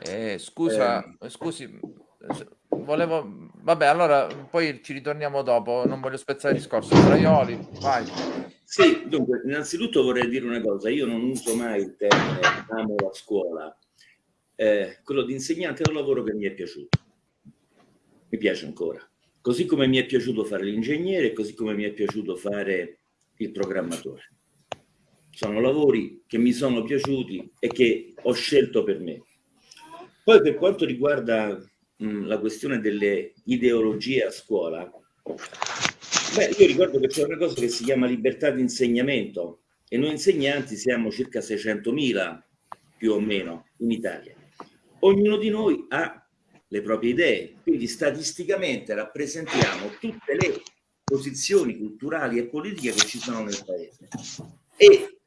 [SPEAKER 1] Eh, scusa, eh. scusi, volevo... Vabbè, allora poi ci ritorniamo dopo, non voglio spezzare il discorso. Fraioli, vai.
[SPEAKER 2] Sì, dunque, innanzitutto vorrei dire una cosa, io non uso mai il termine amo la scuola, eh, quello di insegnante è un lavoro che mi è piaciuto, mi piace ancora, così come mi è piaciuto fare l'ingegnere, così come mi è piaciuto fare il programmatore. Sono lavori che mi sono piaciuti e che ho scelto per me. Poi per quanto riguarda mh, la questione delle ideologie a scuola, Beh, io ricordo che c'è una cosa che si chiama libertà di insegnamento e noi insegnanti siamo circa 600.000 più o meno in Italia. Ognuno di noi ha le proprie idee, quindi statisticamente rappresentiamo tutte le posizioni culturali e politiche che ci sono nel paese. E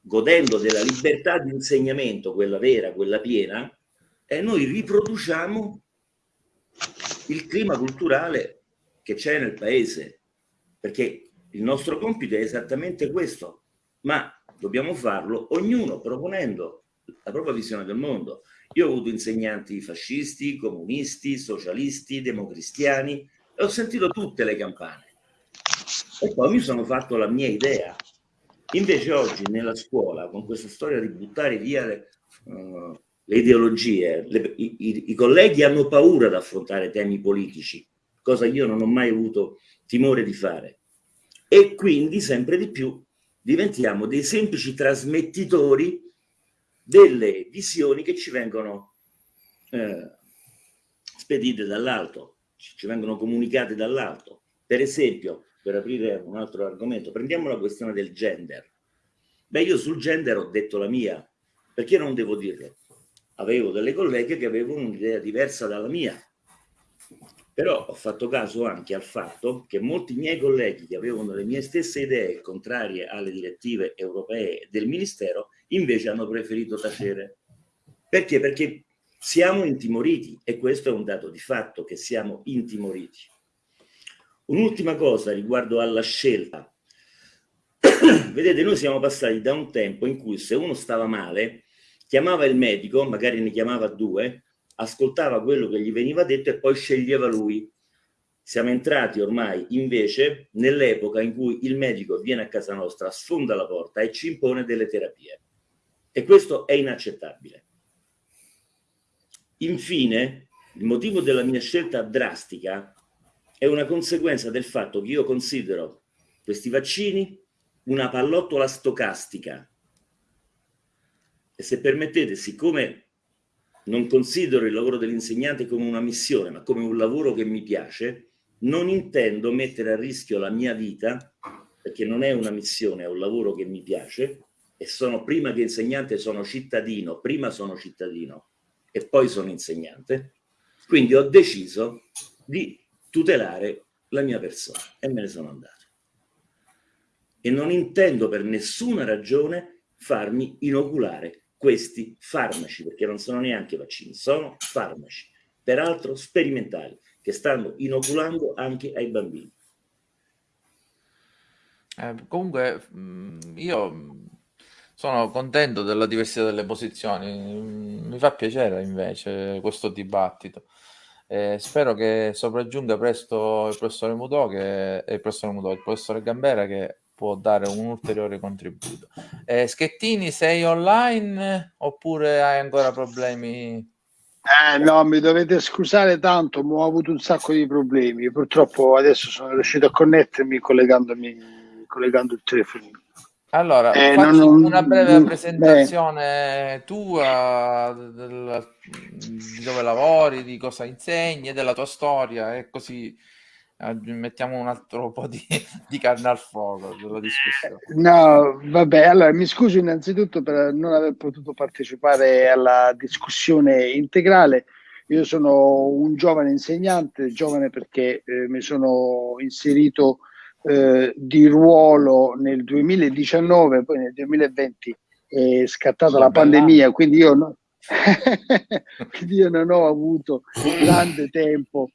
[SPEAKER 2] godendo della libertà di insegnamento, quella vera, quella piena, eh, noi riproduciamo il clima culturale che c'è nel paese perché il nostro compito è esattamente questo, ma dobbiamo farlo ognuno proponendo la propria visione del mondo. Io ho avuto insegnanti fascisti, comunisti, socialisti, democristiani e ho sentito tutte le campane. E poi mi sono fatto la mia idea. Invece oggi nella scuola, con questa storia di buttare via le, uh, le ideologie, le, i, i, i colleghi hanno paura di affrontare temi politici, cosa che io non ho mai avuto timore di fare. E quindi sempre di più diventiamo dei semplici trasmettitori delle visioni che ci vengono eh, spedite dall'alto, ci vengono comunicate dall'alto. Per esempio, per aprire un altro argomento, prendiamo la questione del gender. Beh, io sul gender ho detto la mia, perché non devo dirlo? Avevo delle colleghe che avevano un'idea diversa dalla mia Però ho fatto caso anche al fatto che molti miei colleghi che avevano le mie stesse idee contrarie alle direttive europee del Ministero invece hanno preferito tacere. Perché? Perché siamo intimoriti e questo è un dato di fatto che siamo intimoriti. Un'ultima cosa riguardo alla scelta. Vedete, noi siamo passati da un tempo in cui se uno stava male, chiamava il medico, magari ne chiamava due, ascoltava quello che gli veniva detto e poi sceglieva lui. Siamo entrati ormai invece nell'epoca in cui il medico viene a casa nostra, sfonda la porta e ci impone delle terapie. E questo è inaccettabile. Infine, il motivo della mia scelta drastica è una conseguenza del fatto che io considero questi vaccini una pallottola stocastica. E se permettete, siccome non considero il lavoro dell'insegnante come una missione, ma come un lavoro che mi piace, non intendo mettere a rischio la mia vita, perché non è una missione, è un lavoro che mi piace, e sono prima che insegnante sono cittadino, prima sono cittadino e poi sono insegnante, quindi ho deciso di tutelare la mia persona e me ne sono andato. E non intendo per nessuna ragione farmi inoculare questi farmaci, perché non sono neanche vaccini, sono farmaci, peraltro sperimentali, che stanno inoculando anche ai bambini.
[SPEAKER 1] Eh, comunque io sono contento della diversità delle posizioni, mi fa piacere invece questo dibattito. Eh, spero che sopraggiunga presto il professore Mudò, che, il professore Mudò, il professore Gambera che può dare un ulteriore contributo. Eh, Schettini, sei online oppure hai ancora problemi?
[SPEAKER 6] Eh, no, mi dovete scusare tanto, ma ho avuto un sacco di problemi. Purtroppo adesso sono riuscito a connettermi collegandomi, collegando il telefono.
[SPEAKER 1] Allora, eh, facci non, una breve non, presentazione beh. tua del, di dove lavori, di cosa insegni, della tua storia e così mettiamo un altro po' di, di carne al fuoco della discussione.
[SPEAKER 6] No, vabbè, allora mi scuso innanzitutto per non aver potuto partecipare alla discussione integrale. Io sono un giovane insegnante, giovane perché eh, mi sono inserito eh, di ruolo nel 2019, poi nel 2020 è scattata la pandemia, quindi io, no, quindi io non ho avuto grande tempo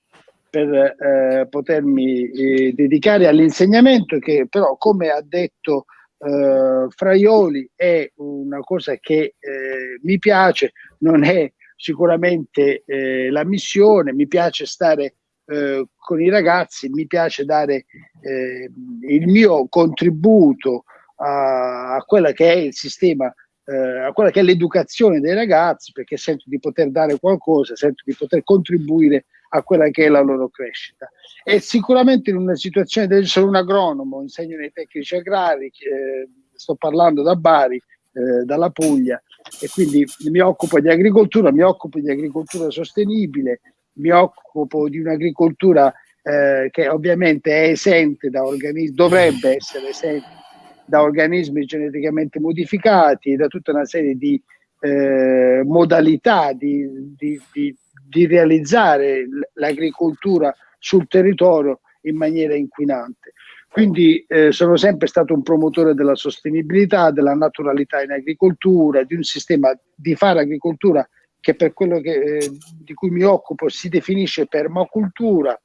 [SPEAKER 6] per eh, potermi eh, dedicare all'insegnamento che però come ha detto eh, Fraioli è una cosa che eh, mi piace, non è sicuramente eh, la missione, mi piace stare eh, con i ragazzi, mi piace dare il mio contributo a, a quella che è il sistema a quella che è l'educazione dei ragazzi perché sento di poter dare qualcosa, sento di poter contribuire a quella che è la loro crescita. E sicuramente in una situazione del sono un agronomo, insegno nei tecnici agrari, eh, sto parlando da Bari, eh, dalla Puglia, e quindi mi occupo di agricoltura, mi occupo di agricoltura sostenibile, mi occupo di un'agricoltura eh, che ovviamente è esente da organismi, dovrebbe essere esente da organismi geneticamente modificati, da tutta una serie di eh, modalità di, di, di, di realizzare l'agricoltura sul territorio in maniera inquinante. Quindi eh, sono sempre stato un promotore della sostenibilità, della naturalità in agricoltura, di un sistema di fare agricoltura che per quello che, eh, di cui mi occupo si definisce permacultura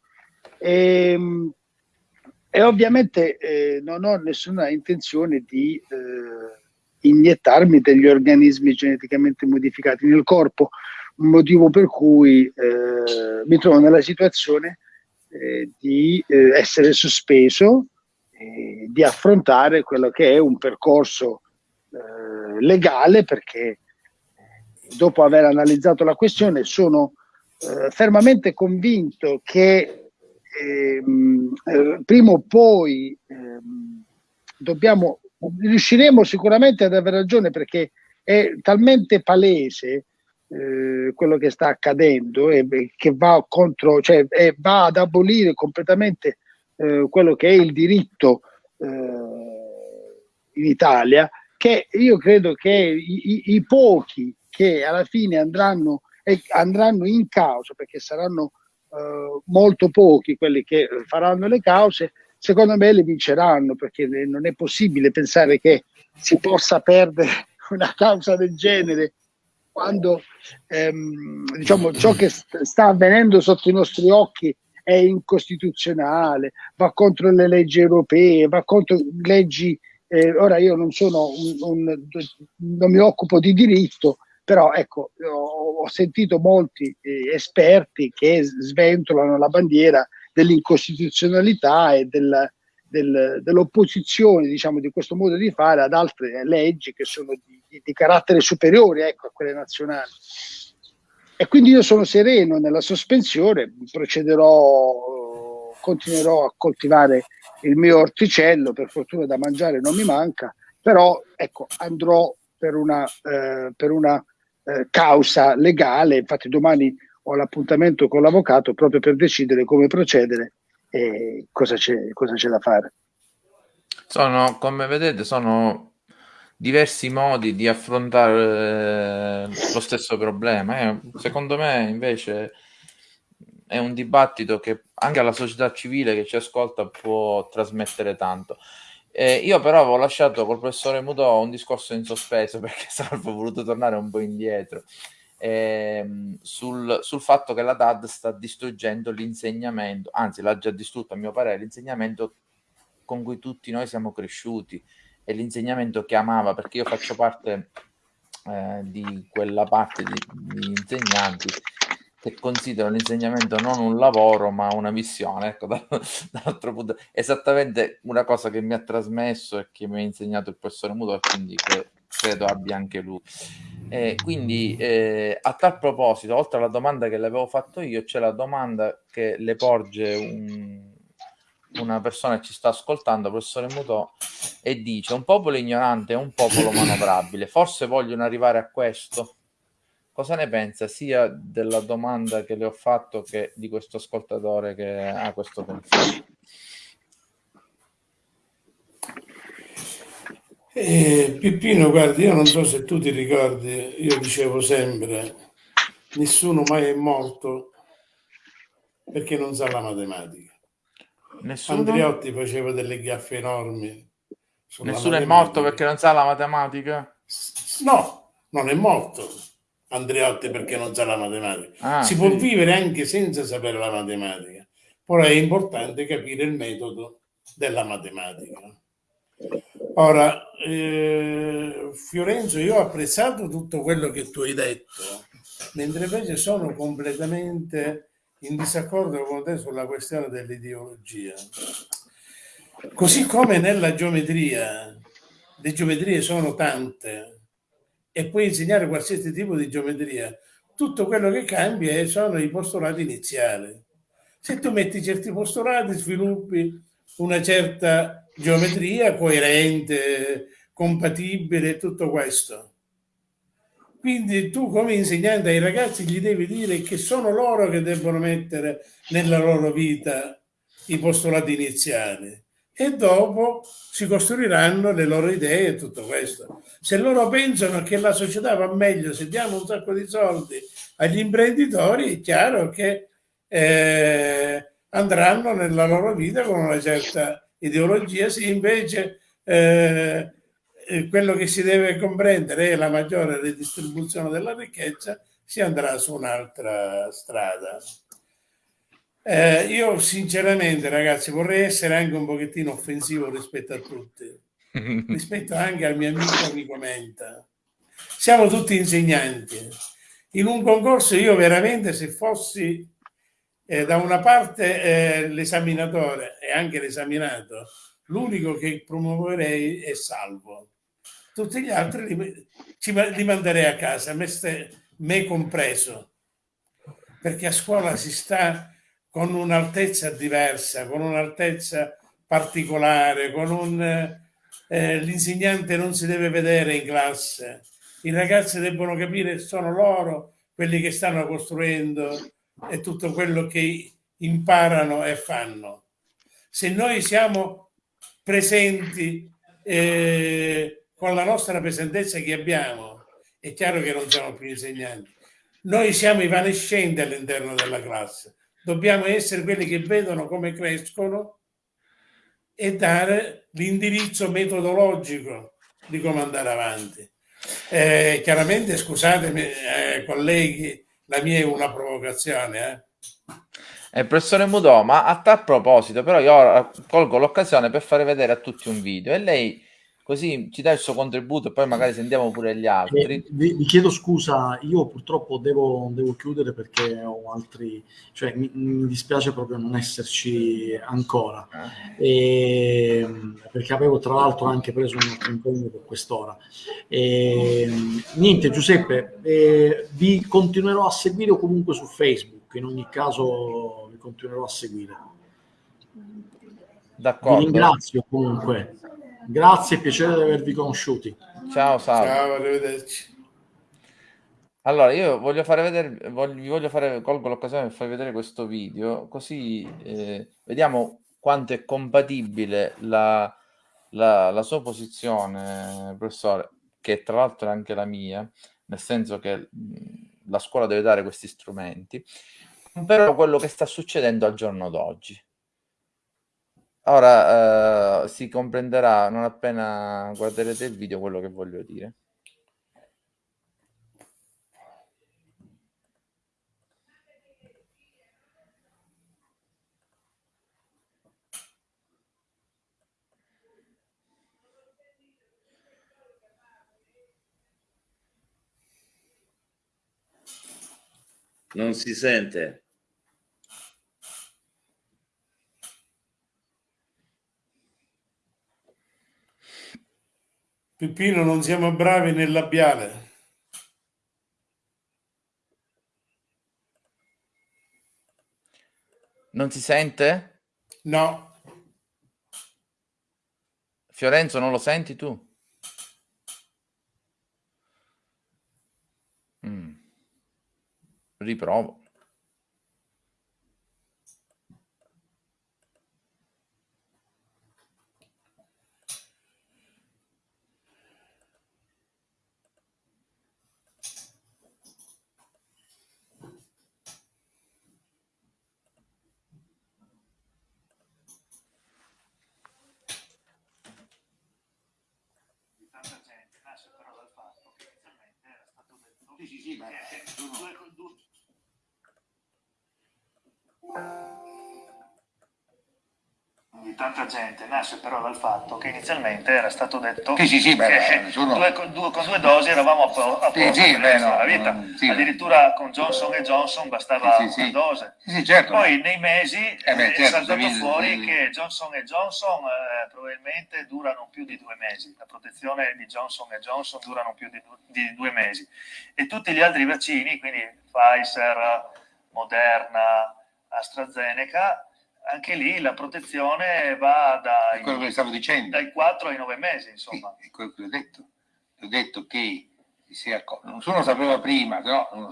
[SPEAKER 6] e, ehm, e ovviamente eh, non ho nessuna intenzione di eh, iniettarmi degli organismi geneticamente modificati nel corpo motivo per cui eh, mi trovo nella situazione eh, di eh, essere sospeso e di affrontare quello che è un percorso eh, legale perché eh, dopo aver analizzato la questione sono eh, fermamente convinto che ehm, prima o poi ehm, dobbiamo riusciremo sicuramente ad avere ragione perché è talmente palese eh, quello che sta accadendo e che va contro, cioè eh, va ad abolire completamente eh, quello che è il diritto eh, in Italia, che io credo che i, i, i pochi che alla fine andranno, andranno in causa perché saranno eh, molto pochi quelli che faranno le cause, secondo me le vinceranno perché non è possibile pensare che si possa perdere una causa del genere quando ehm, diciamo, ciò che st- sta avvenendo sotto i nostri occhi è incostituzionale, va contro le leggi europee, va contro leggi. Eh, ora io non sono un, un, non mi occupo di diritto, però ecco, ho, ho sentito molti eh, esperti che sventolano la bandiera dell'incostituzionalità e del, del, dell'opposizione diciamo, di questo modo di fare ad altre leggi che sono di, di, di carattere superiore ecco, a quelle nazionali. E quindi io sono sereno nella sospensione, procederò, continuerò a coltivare il mio orticello, per fortuna da mangiare non mi manca, però ecco, andrò per una, eh, per una eh, causa legale, infatti domani ho l'appuntamento con l'avvocato proprio per decidere come procedere e cosa c'è, cosa c'è da fare.
[SPEAKER 1] Sono, come vedete, sono diversi modi di affrontare eh, lo stesso problema. Eh, secondo me, invece, è un dibattito che anche alla società civile che ci ascolta può trasmettere tanto. Eh, io però avevo lasciato col professore Mutò un discorso in sospeso perché Salvo voluto tornare un po' indietro ehm, sul, sul, fatto che la DAD sta distruggendo l'insegnamento, anzi l'ha già distrutto a mio parere, l'insegnamento con cui tutti noi siamo cresciuti e l'insegnamento che amava, perché io faccio parte eh, di quella parte di, di insegnanti che considerano l'insegnamento non un lavoro ma una missione, ecco, da, dall'altro punto, esattamente una cosa che mi ha trasmesso e che mi ha insegnato il professore Muto e quindi che credo abbia anche lui. Eh, quindi eh, a tal proposito, oltre alla domanda che le avevo fatto io, c'è la domanda che le porge un, una persona ci sta ascoltando, professore Mutò, e dice un popolo ignorante è un popolo manovrabile, forse vogliono arrivare a questo? Cosa ne pensa sia della domanda che le ho fatto che di questo ascoltatore che ha questo pensiero?
[SPEAKER 4] Eh, Pippino, guardi, io non so se tu ti ricordi, io dicevo sempre, nessuno mai è morto perché non sa la matematica. Nessuno? Andreotti faceva delle gaffe enormi.
[SPEAKER 1] Nessuno è morto perché non sa la matematica?
[SPEAKER 4] No, non è morto Andreotti perché non sa la matematica. Ah, si sì. può vivere anche senza sapere la matematica, però è importante capire il metodo della matematica. Ora, eh, Fiorenzo, io ho apprezzato tutto quello che tu hai detto, mentre invece sono completamente in disaccordo con te sulla questione dell'ideologia. Così come nella geometria, le geometrie sono tante e puoi insegnare qualsiasi tipo di geometria, tutto quello che cambia sono i postulati iniziali. Se tu metti certi postulati, sviluppi una certa geometria coerente, compatibile, tutto questo. Quindi tu come insegnante ai ragazzi gli devi dire che sono loro che debbono mettere nella loro vita i postulati iniziali e dopo si costruiranno le loro idee e tutto questo. Se loro pensano che la società va meglio se diamo un sacco di soldi agli imprenditori, è chiaro che eh, andranno nella loro vita con una certa ideologia, se invece eh, eh, quello che si deve comprendere è la maggiore redistribuzione della ricchezza, si andrà su un'altra strada. Eh, io sinceramente ragazzi vorrei essere anche un pochettino offensivo rispetto a tutti, rispetto anche al mio amico amico Menta. Siamo tutti insegnanti. In un concorso io veramente se fossi eh, da una parte eh, l'esaminatore e anche l'esaminato, l'unico che promuoverei è Salvo. Tutti gli altri li, ci, li manderei a casa, me, ste, me compreso, perché a scuola si sta con un'altezza diversa, con un'altezza particolare, con un... Eh, l'insegnante non si deve vedere in classe, i ragazzi debbono capire che sono loro quelli che stanno costruendo è tutto quello che imparano e fanno. Se noi siamo presenti eh, con la nostra presenza che abbiamo, è chiaro che non siamo più insegnanti. Noi siamo evanescenti all'interno della classe, dobbiamo essere quelli che vedono come crescono e dare l'indirizzo metodologico di come andare avanti. Eh, chiaramente, scusatemi, eh, colleghi, la mia è una provocazione.
[SPEAKER 1] Eh. Eh, professore Mudò, ma a tal proposito, però io colgo l'occasione per fare vedere a tutti un video e lei così ci dà il suo contributo e poi magari sentiamo pure gli altri.
[SPEAKER 3] Eh, vi, vi, chiedo scusa, io purtroppo devo, devo, chiudere perché ho altri, cioè mi, mi dispiace proprio non esserci ancora, eh. e, perché avevo tra l'altro anche preso un altro impegno per quest'ora. E, niente Giuseppe, eh, vi continuerò a seguire o comunque su Facebook, in ogni caso vi continuerò a seguire.
[SPEAKER 1] D'accordo.
[SPEAKER 3] Vi ringrazio comunque. Grazie, piacere di avervi conosciuti.
[SPEAKER 1] Ciao, salve.
[SPEAKER 4] Ciao, arrivederci.
[SPEAKER 1] Allora, io voglio fare vedere, voglio, vi voglio fare, colgo l'occasione per farvi vedere questo video, così eh, vediamo quanto è compatibile la, la, la, sua posizione, professore, che tra l'altro è anche la mia, nel senso che la scuola deve dare questi strumenti, però quello che sta succedendo al giorno d'oggi. Ora eh, si comprenderà non appena guarderete il video quello che voglio dire.
[SPEAKER 2] Non si sente.
[SPEAKER 4] Peppino, non siamo bravi nel labiale.
[SPEAKER 1] Non si sente?
[SPEAKER 4] No.
[SPEAKER 1] Fiorenzo, non lo senti tu? Mm. Riprovo.
[SPEAKER 7] Di tanta gente nasce però dal fatto che inizialmente era stato detto
[SPEAKER 8] sì, sì, sì, beh,
[SPEAKER 7] che
[SPEAKER 8] nessuno...
[SPEAKER 7] due, due, con due dosi eravamo a, po- a posto
[SPEAKER 8] sì, beh, no,
[SPEAKER 7] la vita.
[SPEAKER 8] Sì,
[SPEAKER 7] Addirittura con Johnson e Johnson bastava una dose.
[SPEAKER 8] Certo.
[SPEAKER 7] Poi nei mesi
[SPEAKER 8] eh beh,
[SPEAKER 7] è
[SPEAKER 8] certo,
[SPEAKER 7] saltato
[SPEAKER 8] devi-
[SPEAKER 7] fuori
[SPEAKER 8] devi-
[SPEAKER 7] che Johnson e Johnson eh, probabilmente durano più di due mesi. La protezione di Johnson e Johnson durano più di, du- di due mesi. E tutti gli altri vaccini, quindi Pfizer, Moderna, AstraZeneca, anche lì la protezione va
[SPEAKER 8] È quello che
[SPEAKER 7] dai,
[SPEAKER 8] stavo dicendo.
[SPEAKER 7] dai 4 ai 9 mesi,
[SPEAKER 8] Sì,
[SPEAKER 7] insomma.
[SPEAKER 8] è quello che ho detto. Ho detto che nessuno sapeva prima, no? uno-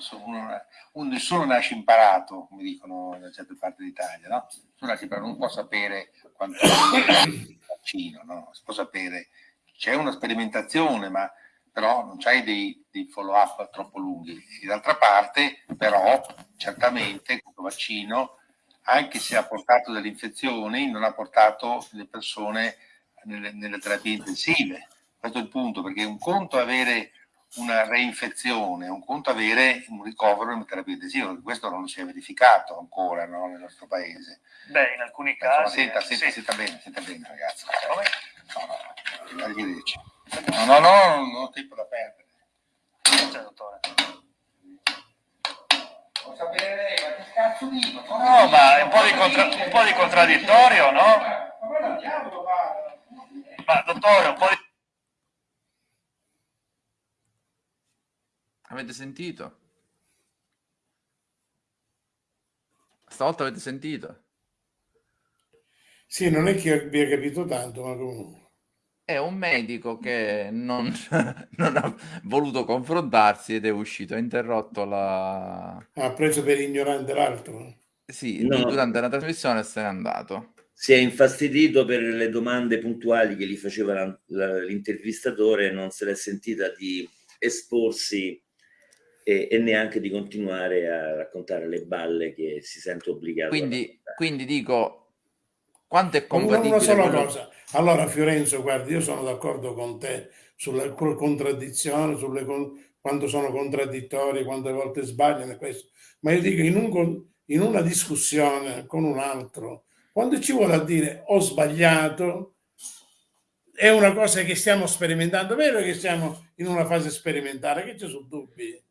[SPEAKER 8] un- nessuno nasce imparato, come dicono da certe parti d'Italia, no? Nessuno nasce imparato, non può sapere quanto è il vaccino, no? Si può sapere, c'è una sperimentazione, ma però non c'hai dei, dei follow-up troppo lunghi. E d'altra parte, però, certamente questo vaccino, anche se ha portato delle infezioni, non ha portato le persone nelle, nelle terapie intensive. Questo è il punto, perché un conto è avere una reinfezione, un conto è avere un ricovero in terapia intensiva, questo non si è verificato ancora no, nel nostro paese.
[SPEAKER 7] Beh, in alcuni
[SPEAKER 8] Insomma,
[SPEAKER 7] casi...
[SPEAKER 8] senta,
[SPEAKER 7] eh,
[SPEAKER 8] senta,
[SPEAKER 7] sì.
[SPEAKER 8] senta bene, senta bene ragazzi. No, no, arrivederci. No, no, no, non ho tempo da perdere.
[SPEAKER 7] C'è, dottore.
[SPEAKER 8] Vuoi sapere lei, ma che cazzo dico?
[SPEAKER 7] No, ma è un po' di, contra- un po' di contraddittorio, no?
[SPEAKER 8] Ma guarda il diavolo, guarda.
[SPEAKER 7] Ma dottore, un po' di...
[SPEAKER 1] Avete sentito? Stavolta avete sentito?
[SPEAKER 4] Sì, non è che abbia capito tanto, ma comunque.
[SPEAKER 1] È un medico che non, non ha voluto confrontarsi ed è uscito, ha interrotto la...
[SPEAKER 4] Ha preso per ignorante l'altro.
[SPEAKER 1] Sì,
[SPEAKER 2] No.
[SPEAKER 1] durante la trasmissione se n'è andato.
[SPEAKER 2] Si è infastidito per le domande puntuali che gli faceva l'intervistatore e non se l'è sentita di esporsi e, e, neanche di continuare a raccontare le balle che si sente obbligato
[SPEAKER 1] quindi, quindi dico quanto è compatibile
[SPEAKER 4] una sola quello... cosa. Allora Fiorenzo guardi io sono d'accordo con te sulle contraddizioni sulle quando sono contraddittori quante volte sbagliano questo. Ma io dico in, un, in una discussione con un altro quando ci vuole a dire ho sbagliato è una cosa che stiamo sperimentando. Vero che siamo in una fase sperimentale che ci sono dubbi.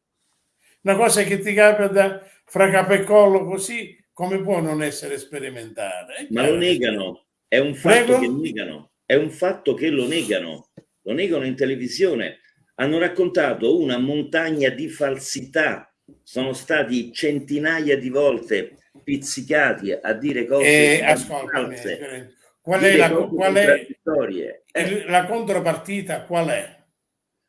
[SPEAKER 4] Una cosa che ti capita fra capo e collo così, come può non essere sperimentale?
[SPEAKER 2] Ma lo negano, è un fatto Prego? che negano, è un fatto che lo negano, lo negano in televisione. Hanno raccontato una montagna di falsità, sono stati centinaia di volte pizzicati a dire cose
[SPEAKER 4] eh, false. Qual è, la, qual è eh. la contropartita? Qual è?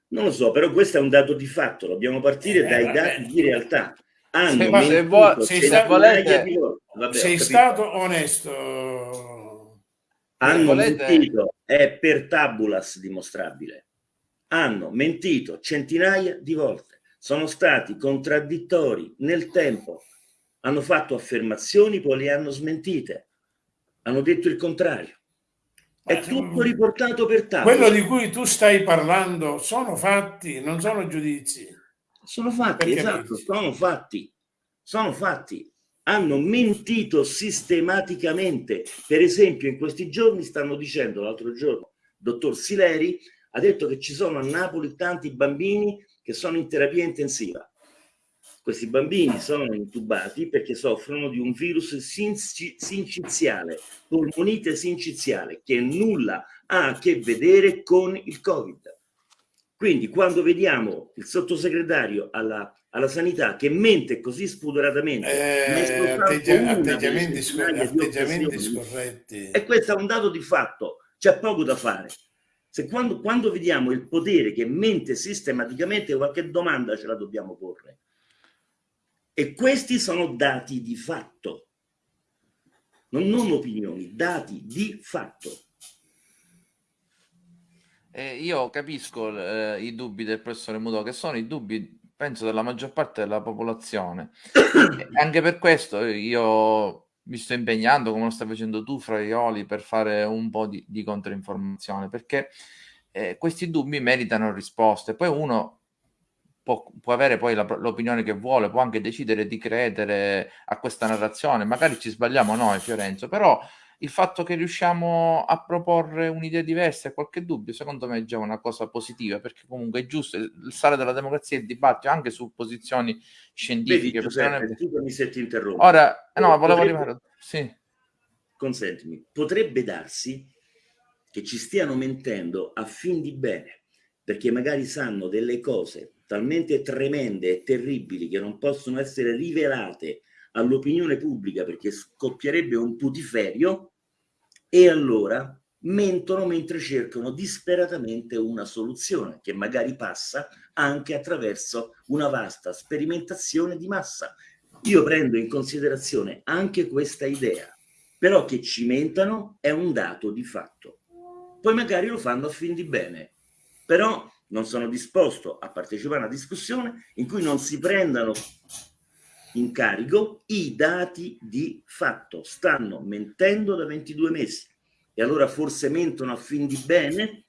[SPEAKER 2] Non lo so, però questo è un dato di fatto, dobbiamo partire eh, dai dati di realtà.
[SPEAKER 4] Hanno se, se vuoi, sei, stato, volete, vabbè, sei stato onesto.
[SPEAKER 2] Hanno volete... mentito, è per tabulas dimostrabile. Hanno mentito centinaia di volte, sono stati contraddittori nel tempo, hanno fatto affermazioni, poi le hanno smentite, hanno detto il contrario. È tutto riportato per tavola.
[SPEAKER 4] Quello di cui tu stai parlando sono fatti, non sono giudizi.
[SPEAKER 2] Sono fatti, Perché esatto, sono fatti. Sono fatti. Hanno mentito sistematicamente. Per esempio, in questi giorni stanno dicendo, l'altro giorno, dottor Sileri ha detto che ci sono a Napoli tanti bambini che sono in terapia intensiva. Questi bambini sono intubati perché soffrono di un virus sinciziale, polmonite sinciziale, che nulla ha a che vedere con il Covid. Quindi quando vediamo il sottosegretario alla, alla sanità che mente così spudoratamente,
[SPEAKER 4] eh, atteggia, atteggiamenti, scor atteggiamenti scorretti.
[SPEAKER 2] E questo è un dato di fatto, c'è poco da fare. Se quando, quando vediamo il potere che mente sistematicamente, qualche domanda ce la dobbiamo porre. E questi sono dati di fatto, non, non opinioni, dati di fatto.
[SPEAKER 1] Eh, io capisco eh, i dubbi del professore Muto, che sono i dubbi, penso, della maggior parte della popolazione. anche per questo io mi sto impegnando, come lo stai facendo tu, Fraioli, per fare un po' di, di controinformazione, perché eh, questi dubbi meritano risposte. Poi uno può, può avere poi la, l'opinione che vuole, può anche decidere di credere a questa narrazione, magari ci sbagliamo noi Fiorenzo, però il fatto che riusciamo a proporre un'idea diversa e qualche dubbio, secondo me è già una cosa positiva, perché comunque è giusto il sale della democrazia è il dibattito anche su posizioni scientifiche.
[SPEAKER 2] Vedi, Giuseppe, scusami se ti interrompo.
[SPEAKER 1] Ora, no, volevo arrivare... Sì.
[SPEAKER 2] Consentimi, potrebbe darsi che ci stiano mentendo a fin di bene, perché magari sanno delle cose talmente tremende e terribili che non possono essere rivelate all'opinione pubblica perché scoppierebbe un putiferio e allora mentono mentre cercano disperatamente una soluzione che magari passa anche attraverso una vasta sperimentazione di massa. Io prendo in considerazione anche questa idea, però che ci mentano è un dato di fatto. Poi magari lo fanno a fin di bene, però non sono disposto a partecipare a una discussione in cui non si prendano in carico i dati di fatto. Stanno mentendo da 22 mesi e allora forse mentono a fin di bene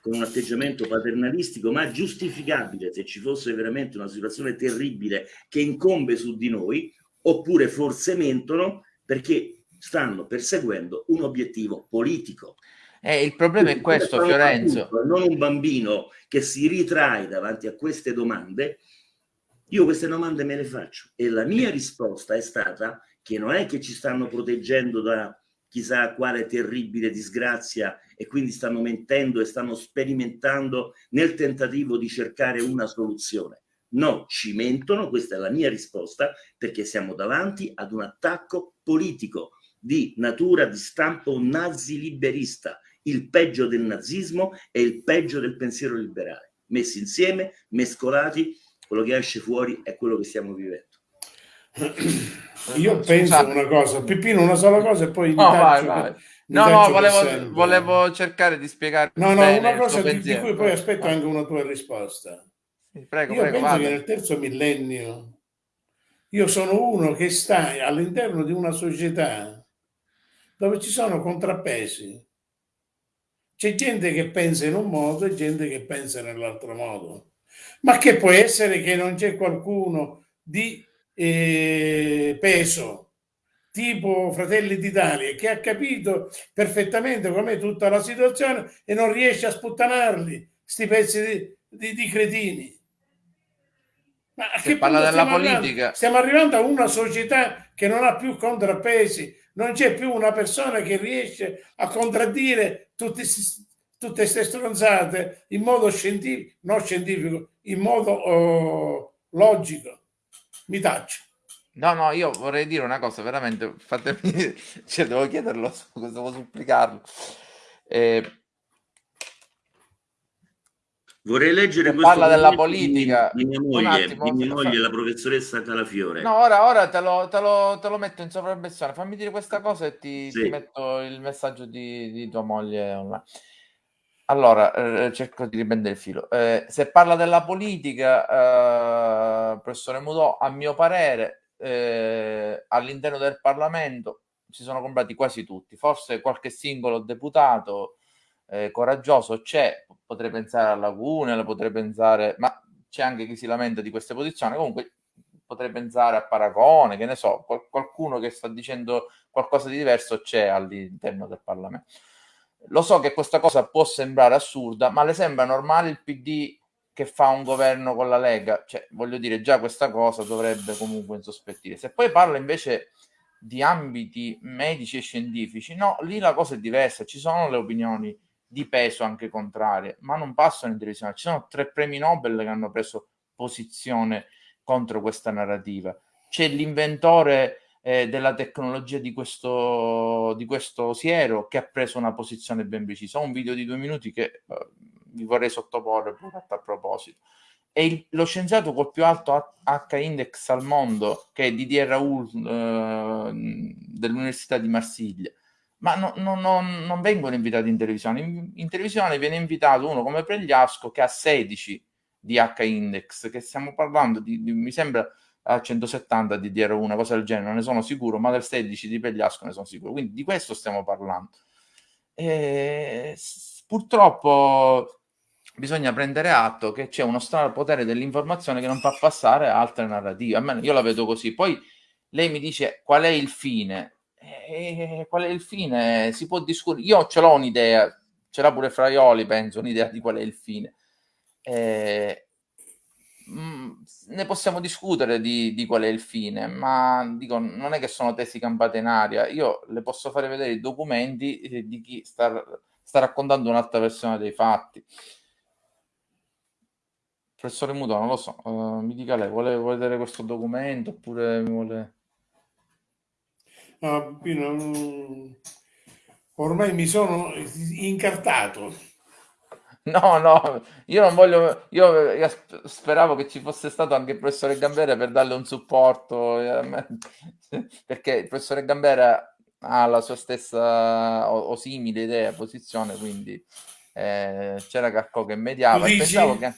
[SPEAKER 2] con un atteggiamento paternalistico ma giustificabile se ci fosse veramente una situazione terribile che incombe su di noi oppure forse mentono perché stanno perseguendo un obiettivo politico
[SPEAKER 1] eh, il problema è questo, Fiorenzo.
[SPEAKER 2] non un bambino che si ritrae davanti a queste domande. Io queste domande me le faccio e la mia risposta è stata che non è che ci stanno proteggendo da chissà quale terribile disgrazia e quindi stanno mentendo e stanno sperimentando nel tentativo di cercare una soluzione. No, ci mentono, questa è la mia risposta, perché siamo davanti ad un attacco politico di natura di stampo nazi liberista il peggio del nazismo e il peggio del pensiero liberale. Messi insieme, mescolati, quello che esce fuori è quello che stiamo vivendo.
[SPEAKER 4] Io penso Scusate. una cosa, Peppino, una sola cosa e poi...
[SPEAKER 1] No, vai, vai. No, no, volevo, volevo, cercare di spiegare.
[SPEAKER 4] No, no, una cosa di, di, cui poi aspetto anche una tua risposta.
[SPEAKER 1] Prego,
[SPEAKER 4] io
[SPEAKER 1] prego,
[SPEAKER 4] penso
[SPEAKER 1] vada.
[SPEAKER 4] che nel terzo millennio io sono uno che sta all'interno di una società dove ci sono contrappesi. C'è gente che pensa in un modo e gente che pensa nell'altro modo. Ma che può essere che non c'è qualcuno di eh, peso, tipo Fratelli d'Italia, che ha capito perfettamente com'è tutta la situazione e non riesce a sputtanarli, sti pezzi di, di, di cretini. Ma a che
[SPEAKER 1] parla della
[SPEAKER 4] stiamo
[SPEAKER 1] politica-
[SPEAKER 4] arrivando? Stiamo arrivando a una società che non ha più contrappesi, non c'è più una persona che riesce a contraddire tutti sti- tutte queste stronzate in modo scientifico, non scientifico, in modo oh, logico. Mi taccio.
[SPEAKER 1] No, no, io vorrei dire una cosa, veramente, fatemi, cioè, devo chiederlo, devo supplicarlo. Eh,
[SPEAKER 2] Vorrei leggere
[SPEAKER 1] Se
[SPEAKER 2] questo
[SPEAKER 1] parla della politica,
[SPEAKER 2] di, di mia moglie,
[SPEAKER 1] attimo,
[SPEAKER 2] di mia moglie, la professoressa Calafiore.
[SPEAKER 1] no, ora, ora te, lo, te lo- te lo metto in sopravvessione, fammi dire questa cosa e ti,
[SPEAKER 2] Sì.
[SPEAKER 1] ti metto il messaggio di, di tua moglie online. Allora, eh, cerco di riprendere il filo. Eh, se parla della politica, eh, professore Mudò, a mio parere, eh, all'interno del Parlamento si sono comprati quasi tutti, forse qualche singolo deputato eh, coraggioso c'è, potrei pensare a Lagune, potrei pensare, ma c'è anche chi si lamenta di queste posizioni, comunque potrei pensare a Paragone, che ne so, qual- qualcuno che sta dicendo qualcosa di diverso c'è all'interno del Parlamento. Lo so che questa cosa può sembrare assurda, ma le sembra normale il PD che fa un governo con la Lega? Cioè, voglio dire, già questa cosa dovrebbe comunque insospettire. Se poi parla invece di ambiti medici e scientifici, no, lì la cosa è diversa, ci sono le opinioni di peso anche contrarie, ma non passano in televisione. Ci sono tre premi Nobel che hanno preso posizione contro questa narrativa. C'è l'inventore eh, della tecnologia di questo, di questo siero che ha preso una posizione ben precisa. Ho un video di due minuti che eh, vi vorrei sottoporre a proposito. E il- lo scienziato col più alto H index al mondo, che è Didier Raoult eh, dell'Università di Marsiglia, ma no- no- no- non vengono invitati in televisione. In, in televisione viene invitato uno come Pregliasco che ha 16 di H index, che stiamo parlando di, di- mi sembra a 170 di DR1, una cosa del genere, non ne sono sicuro, ma del 16 di Pregliasco ne sono sicuro. Quindi di questo stiamo parlando. E, purtroppo bisogna prendere atto che c'è uno strano potere dell'informazione che non fa passare altre narrative. Almeno io la vedo così. Poi lei mi dice qual è il fine. Eh, qual è il fine? Si può discutere. Io ce l'ho un'idea, ce l'ha pure Fraioli, penso, un'idea di qual è il fine. Eh, mm, ne possiamo discutere di, di qual è il fine, ma dico, non è che sono tesi campate in aria. Io le posso fare vedere i documenti eh, di chi sta, sta raccontando un'altra versione dei fatti. Professore Muto, non lo so, eh, mi dica lei, vuole, vedere questo documento oppure mi vuole...
[SPEAKER 4] No, io non- ormai mi sono incartato.
[SPEAKER 1] No, no, io non voglio, io, io sp- speravo che ci fosse stato anche il professore Gambera per darle un supporto, eh, perché il professore Gambera ha la sua stessa o, o simile idea, posizione, quindi eh, c'era Carco che mediava e pensavo che...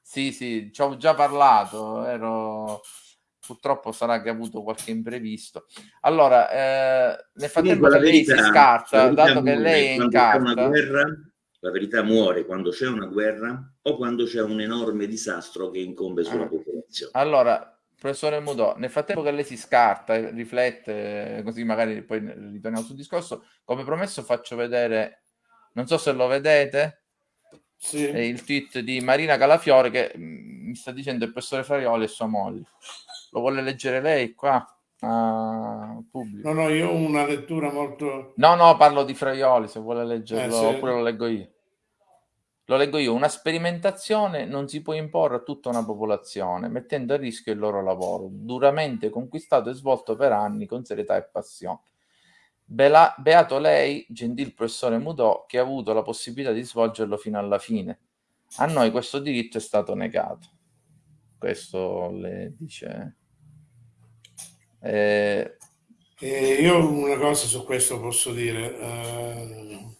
[SPEAKER 1] Sì, sì, ci ho già parlato, ero... Purtroppo sarà che ha avuto qualche imprevisto. Allora, eh, nel frattempo che lei si
[SPEAKER 2] verità,
[SPEAKER 1] scarta, dato che lei è in carta...
[SPEAKER 2] guerra, la verità muore quando c'è una guerra o quando c'è un enorme disastro che incombe sulla
[SPEAKER 1] Ah.
[SPEAKER 2] popolazione.
[SPEAKER 1] Allora, professore Mudò, nel frattempo che lei si scarta e riflette, così magari poi ritorniamo sul discorso, come promesso faccio vedere, non so se lo vedete,
[SPEAKER 4] Sì.
[SPEAKER 1] è il tweet di Marina Calafiore che mm, mi sta dicendo il professore Fraioli e sua moglie. Lo vuole leggere lei qua? pubblico?
[SPEAKER 4] No, no, io ho una lettura molto...
[SPEAKER 1] No, no, parlo di Fraioli, se vuole leggerlo,
[SPEAKER 4] Eh, sì.
[SPEAKER 1] oppure lo leggo io. Lo leggo io. Una sperimentazione non si può imporre a tutta una popolazione, mettendo a rischio il loro lavoro, duramente conquistato e svolto per anni con serietà e passione. Bela- beato lei, gentil professore Mudò, che ha avuto la possibilità di svolgerlo fino alla fine. A noi questo diritto è stato negato. Questo le dice. Eh,
[SPEAKER 4] Eh, io una cosa su questo posso dire. eh,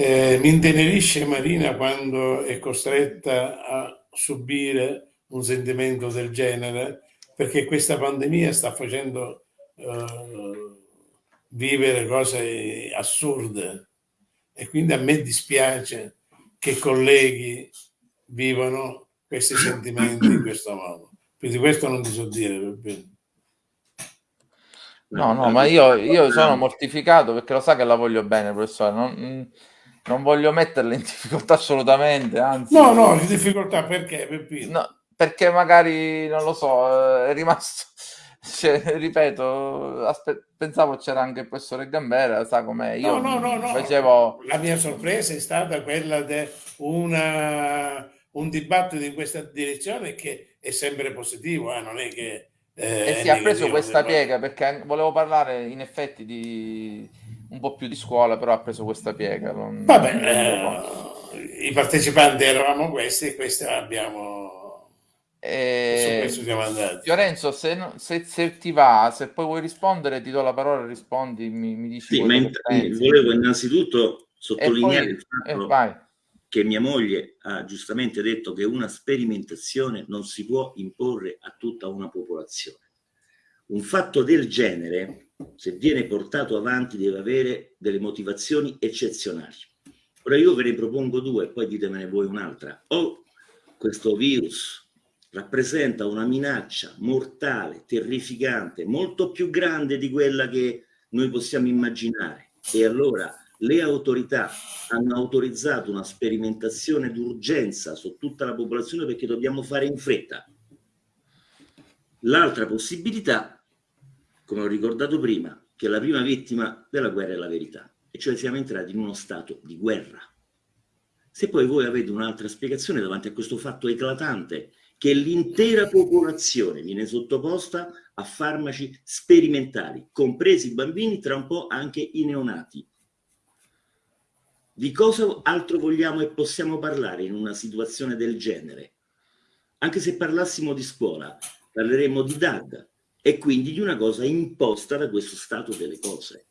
[SPEAKER 4] Eh, mi intenerisce Marina quando è costretta a subire un sentimento del genere, perché questa pandemia sta facendo eh, vivere cose assurde e quindi a me dispiace che colleghi vivano questi sentimenti in questo modo. Quindi questo non ti so dire.
[SPEAKER 1] No, no, ma io, io sono mortificato perché lo sa che la voglio bene, professore. Non, non voglio metterla in difficoltà assolutamente, anzi.
[SPEAKER 4] No, no, in difficoltà perché? Peppino?
[SPEAKER 1] No, perché magari, non lo so, è rimasto... Cioè, ripeto, aspe- pensavo c'era anche il professore Gambera, sa com'è. Io
[SPEAKER 4] no, no, no, no.
[SPEAKER 1] facevo...
[SPEAKER 4] La mia sorpresa è stata quella di un dibattito in questa direzione che è sempre positivo, eh? non è che...
[SPEAKER 1] Eh, e si è preso questa piega perché volevo parlare in effetti di un po' più di scuola, però ha preso questa piega. Non,
[SPEAKER 4] Vabbè, non eh, i partecipanti eravamo questi e questi abbiamo
[SPEAKER 1] e... Fiorenzo, se, se, se, ti va, se poi vuoi rispondere, ti do la parola, rispondi, mi, mi dici.
[SPEAKER 2] Sì, ma in, volevo innanzitutto sottolineare poi, il fatto eh, che mia moglie ha giustamente detto che una sperimentazione non si può imporre a tutta una popolazione. Un fatto del genere, se viene portato avanti, deve avere delle motivazioni eccezionali. Ora io ve ne propongo due, poi ditemene voi un'altra. O questo virus rappresenta una minaccia mortale, terrificante, molto più grande di quella che noi possiamo immaginare. E allora le autorità hanno autorizzato una sperimentazione d'urgenza su tutta la popolazione perché dobbiamo fare in fretta. L'altra possibilità, come ho ricordato prima, che la prima vittima della guerra è la verità, e cioè siamo entrati in uno stato di guerra. Se poi voi avete un'altra spiegazione davanti a questo fatto eclatante che l'intera popolazione viene sottoposta a farmaci sperimentali, compresi i bambini, tra un po' anche i neonati. Di cosa altro vogliamo e possiamo parlare in una situazione del genere? Anche se parlassimo di scuola, parleremo di DAD e quindi di una cosa imposta da questo stato delle cose.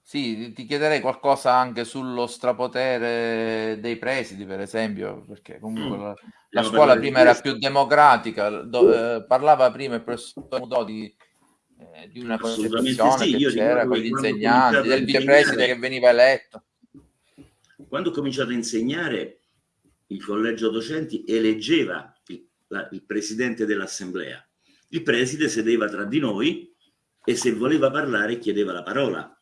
[SPEAKER 1] Sì, ti chiederei qualcosa anche sullo strapotere dei presidi, per esempio, perché comunque mm. la, la scuola prima era più democratica, do, eh, parlava prima il professor Mudò di, eh, di una concezione sì, che c'era con gli insegnanti, del vicepreside che veniva eletto.
[SPEAKER 2] Quando ho cominciato a insegnare, il collegio docenti eleggeva la, il presidente dell'assemblea. Il preside sedeva tra di noi e se voleva parlare chiedeva la parola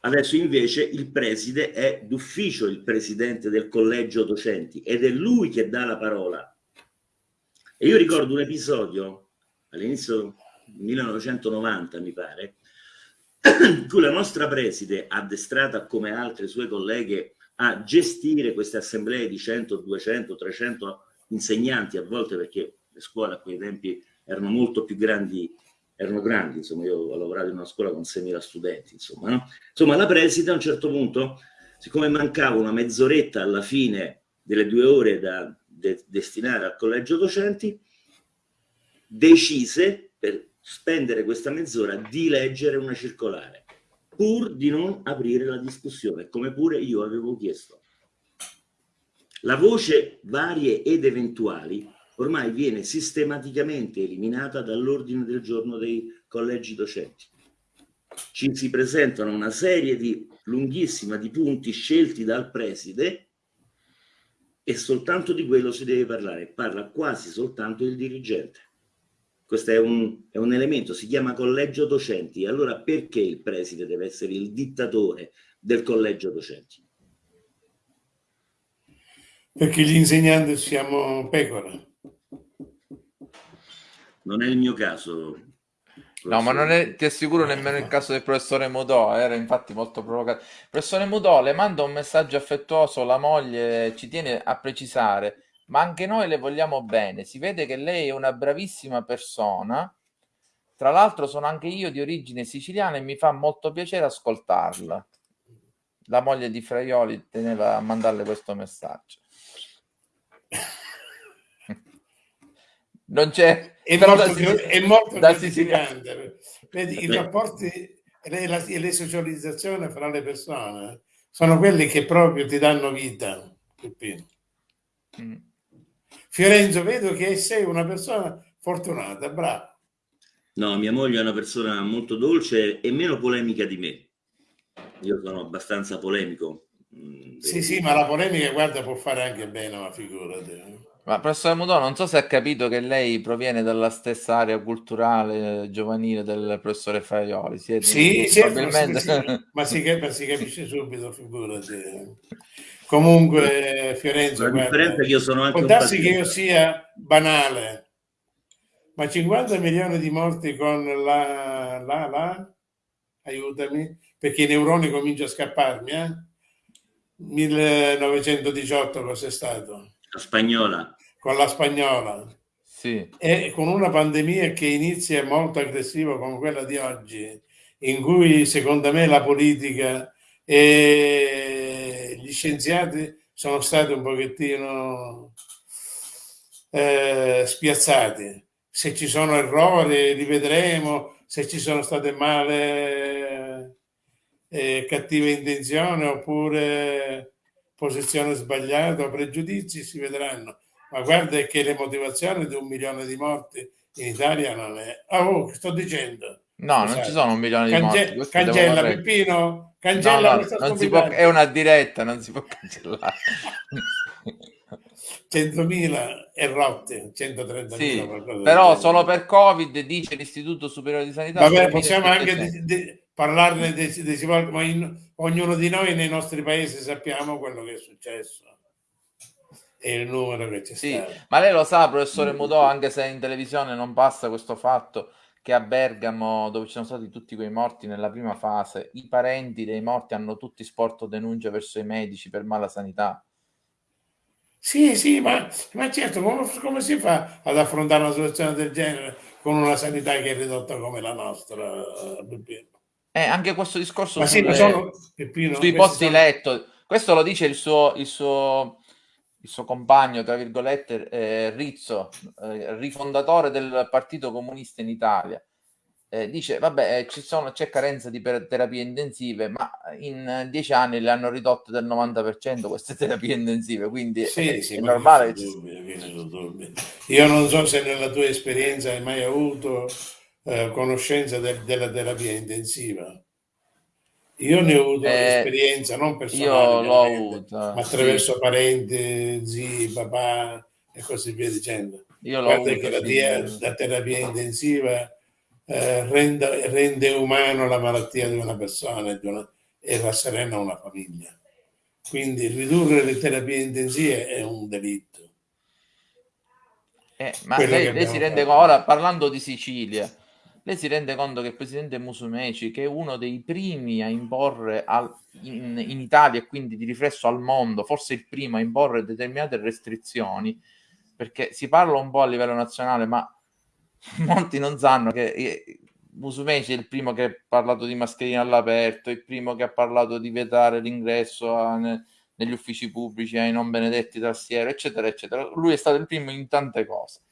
[SPEAKER 2] Adesso invece il preside è d'ufficio il presidente del collegio docenti ed è lui che dà la parola. E io ricordo un episodio all'inizio 1990, mi pare, in cui la nostra preside, addestrata come altre sue colleghe a gestire queste assemblee di 100, 200, 300 insegnanti a volte perché le scuole a quei tempi erano molto più grandi erano grandi, insomma io ho lavorato in una scuola con 6.000 studenti, insomma, no? Insomma la preside a un certo punto, siccome mancava una mezz'oretta alla fine delle due ore da de destinare al collegio docenti, decise per spendere questa mezz'ora di leggere una circolare, pur di non aprire la discussione, come pure io avevo chiesto. La voce varie ed eventuali ormai viene sistematicamente eliminata dall'ordine del giorno dei collegi docenti. Ci si presentano una serie di lunghissima di punti scelti dal preside e soltanto di quello si deve parlare. Parla quasi soltanto il dirigente. Questo è un, è un elemento, si chiama collegio docenti. Allora perché il preside deve essere il dittatore del collegio docenti?
[SPEAKER 4] Perché gli insegnanti siamo pecore
[SPEAKER 2] non è il mio caso.
[SPEAKER 1] No, ma non è, ti assicuro nemmeno il caso del professore Mudò, era infatti molto provocato. Professore Mudò, le manda un messaggio affettuoso, la moglie ci tiene a precisare, ma anche noi le vogliamo bene, si vede che lei è una bravissima persona, tra l'altro sono anche io di origine siciliana e mi fa molto piacere ascoltarla. La moglie di Fraioli teneva a mandarle questo messaggio. non c'è
[SPEAKER 4] è molto, è molto gratificante. Vedi, i rapporti e la, le socializzazioni fra le persone sono quelli che proprio ti danno vita. Mm. Fiorenzo, vedo che sei una persona fortunata, bravo.
[SPEAKER 2] No, mia moglie è una persona molto dolce e meno polemica di me. Io sono abbastanza polemico.
[SPEAKER 4] Mm, sì, sì, ma la polemica, guarda, può fare anche bene, ma figurati.
[SPEAKER 1] Ma professore Mudò, non so se ha capito che lei proviene dalla stessa area culturale eh, giovanile del professore Faioli.
[SPEAKER 4] Siete sì, sì, probabilmente... ma, si, ma, si, ma si capisce subito, figurati. Comunque, Fiorenzo,
[SPEAKER 2] la differenza guarda, è che io sono anche
[SPEAKER 4] può darsi che io sia banale, ma 50 milioni di morti con la, la, la, aiutami, perché i neuroni cominciano a scapparmi, eh? 1918 cos'è stato?
[SPEAKER 2] La spagnola
[SPEAKER 4] con la spagnola
[SPEAKER 1] sì.
[SPEAKER 4] e con una pandemia che inizia molto aggressiva come quella di oggi, in cui secondo me la politica e gli scienziati sono stati un pochettino eh, spiazzati. Se ci sono errori li vedremo, se ci sono state male eh, cattive intenzioni oppure posizioni sbagliate o pregiudizi si vedranno ma guarda che le motivazioni di un milione di morti in Italia non è... Oh, sto dicendo.
[SPEAKER 1] No, Scusate. non ci sono un milione
[SPEAKER 4] Cange-
[SPEAKER 1] di morti.
[SPEAKER 4] Cancella Peppino, cancella
[SPEAKER 1] no, no, può, è una diretta, non si può cancellare.
[SPEAKER 4] 100.000 e rotte, 130.000.
[SPEAKER 1] Sì, però solo per Covid, dice l'Istituto Superiore di Sanità.
[SPEAKER 4] Vabbè, possiamo anche di, di, parlarne dei, dei, ma in, ognuno di noi nei nostri paesi sappiamo quello che è successo e il numero che c'è
[SPEAKER 1] sì,
[SPEAKER 4] stato.
[SPEAKER 1] Ma lei lo sa, professore Mudò, anche se in televisione non passa questo fatto, che a Bergamo, dove ci sono stati tutti quei morti nella prima fase, i parenti dei morti hanno tutti sporto denuncia verso i medici per mala sanità.
[SPEAKER 4] Sì, sì, ma, ma certo, come, come, si fa ad affrontare una situazione del genere con una sanità che è ridotta come la nostra,
[SPEAKER 1] Eh, anche questo discorso sulle,
[SPEAKER 4] sì, sono, Peppino,
[SPEAKER 1] sui posti sono... letto, questo lo dice il suo, il suo il suo compagno, tra virgolette, eh, Rizzo, eh, rifondatore del Partito Comunista in Italia, eh, dice, vabbè, eh, ci sono, c'è carenza di terapie intensive, ma in dieci anni le hanno ridotte del 90% queste terapie intensive, quindi
[SPEAKER 4] sì,
[SPEAKER 1] è,
[SPEAKER 4] sì,
[SPEAKER 1] è normale.
[SPEAKER 4] Dubbio, Io non so se nella tua esperienza hai mai avuto eh, conoscenza de- della terapia intensiva. Io ne ho avuto eh, esperienza, non personale,
[SPEAKER 1] io l'ho avuta,
[SPEAKER 4] ma attraverso sì. parenti, zii, papà e così via dicendo.
[SPEAKER 1] Io
[SPEAKER 4] Guarda che la, dia, la, terapia intensiva eh, rende, rende, umano la malattia di una persona di una, e rasserena una famiglia. Quindi ridurre le terapie intensive è un delitto.
[SPEAKER 1] Eh, ma lei, lei si rende conto, ora parlando di Sicilia, lei si rende conto che il presidente Musumeci, che è uno dei primi a imporre al, in, in, Italia e quindi di riflesso al mondo, forse il primo a imporre determinate restrizioni, perché si parla un po' a livello nazionale, ma molti non sanno che eh, Musumeci è il primo che ha parlato di mascherine all'aperto, il primo che ha parlato di vietare l'ingresso ne, negli uffici pubblici ai non benedetti tassieri, eccetera, eccetera. Lui è stato il primo in tante cose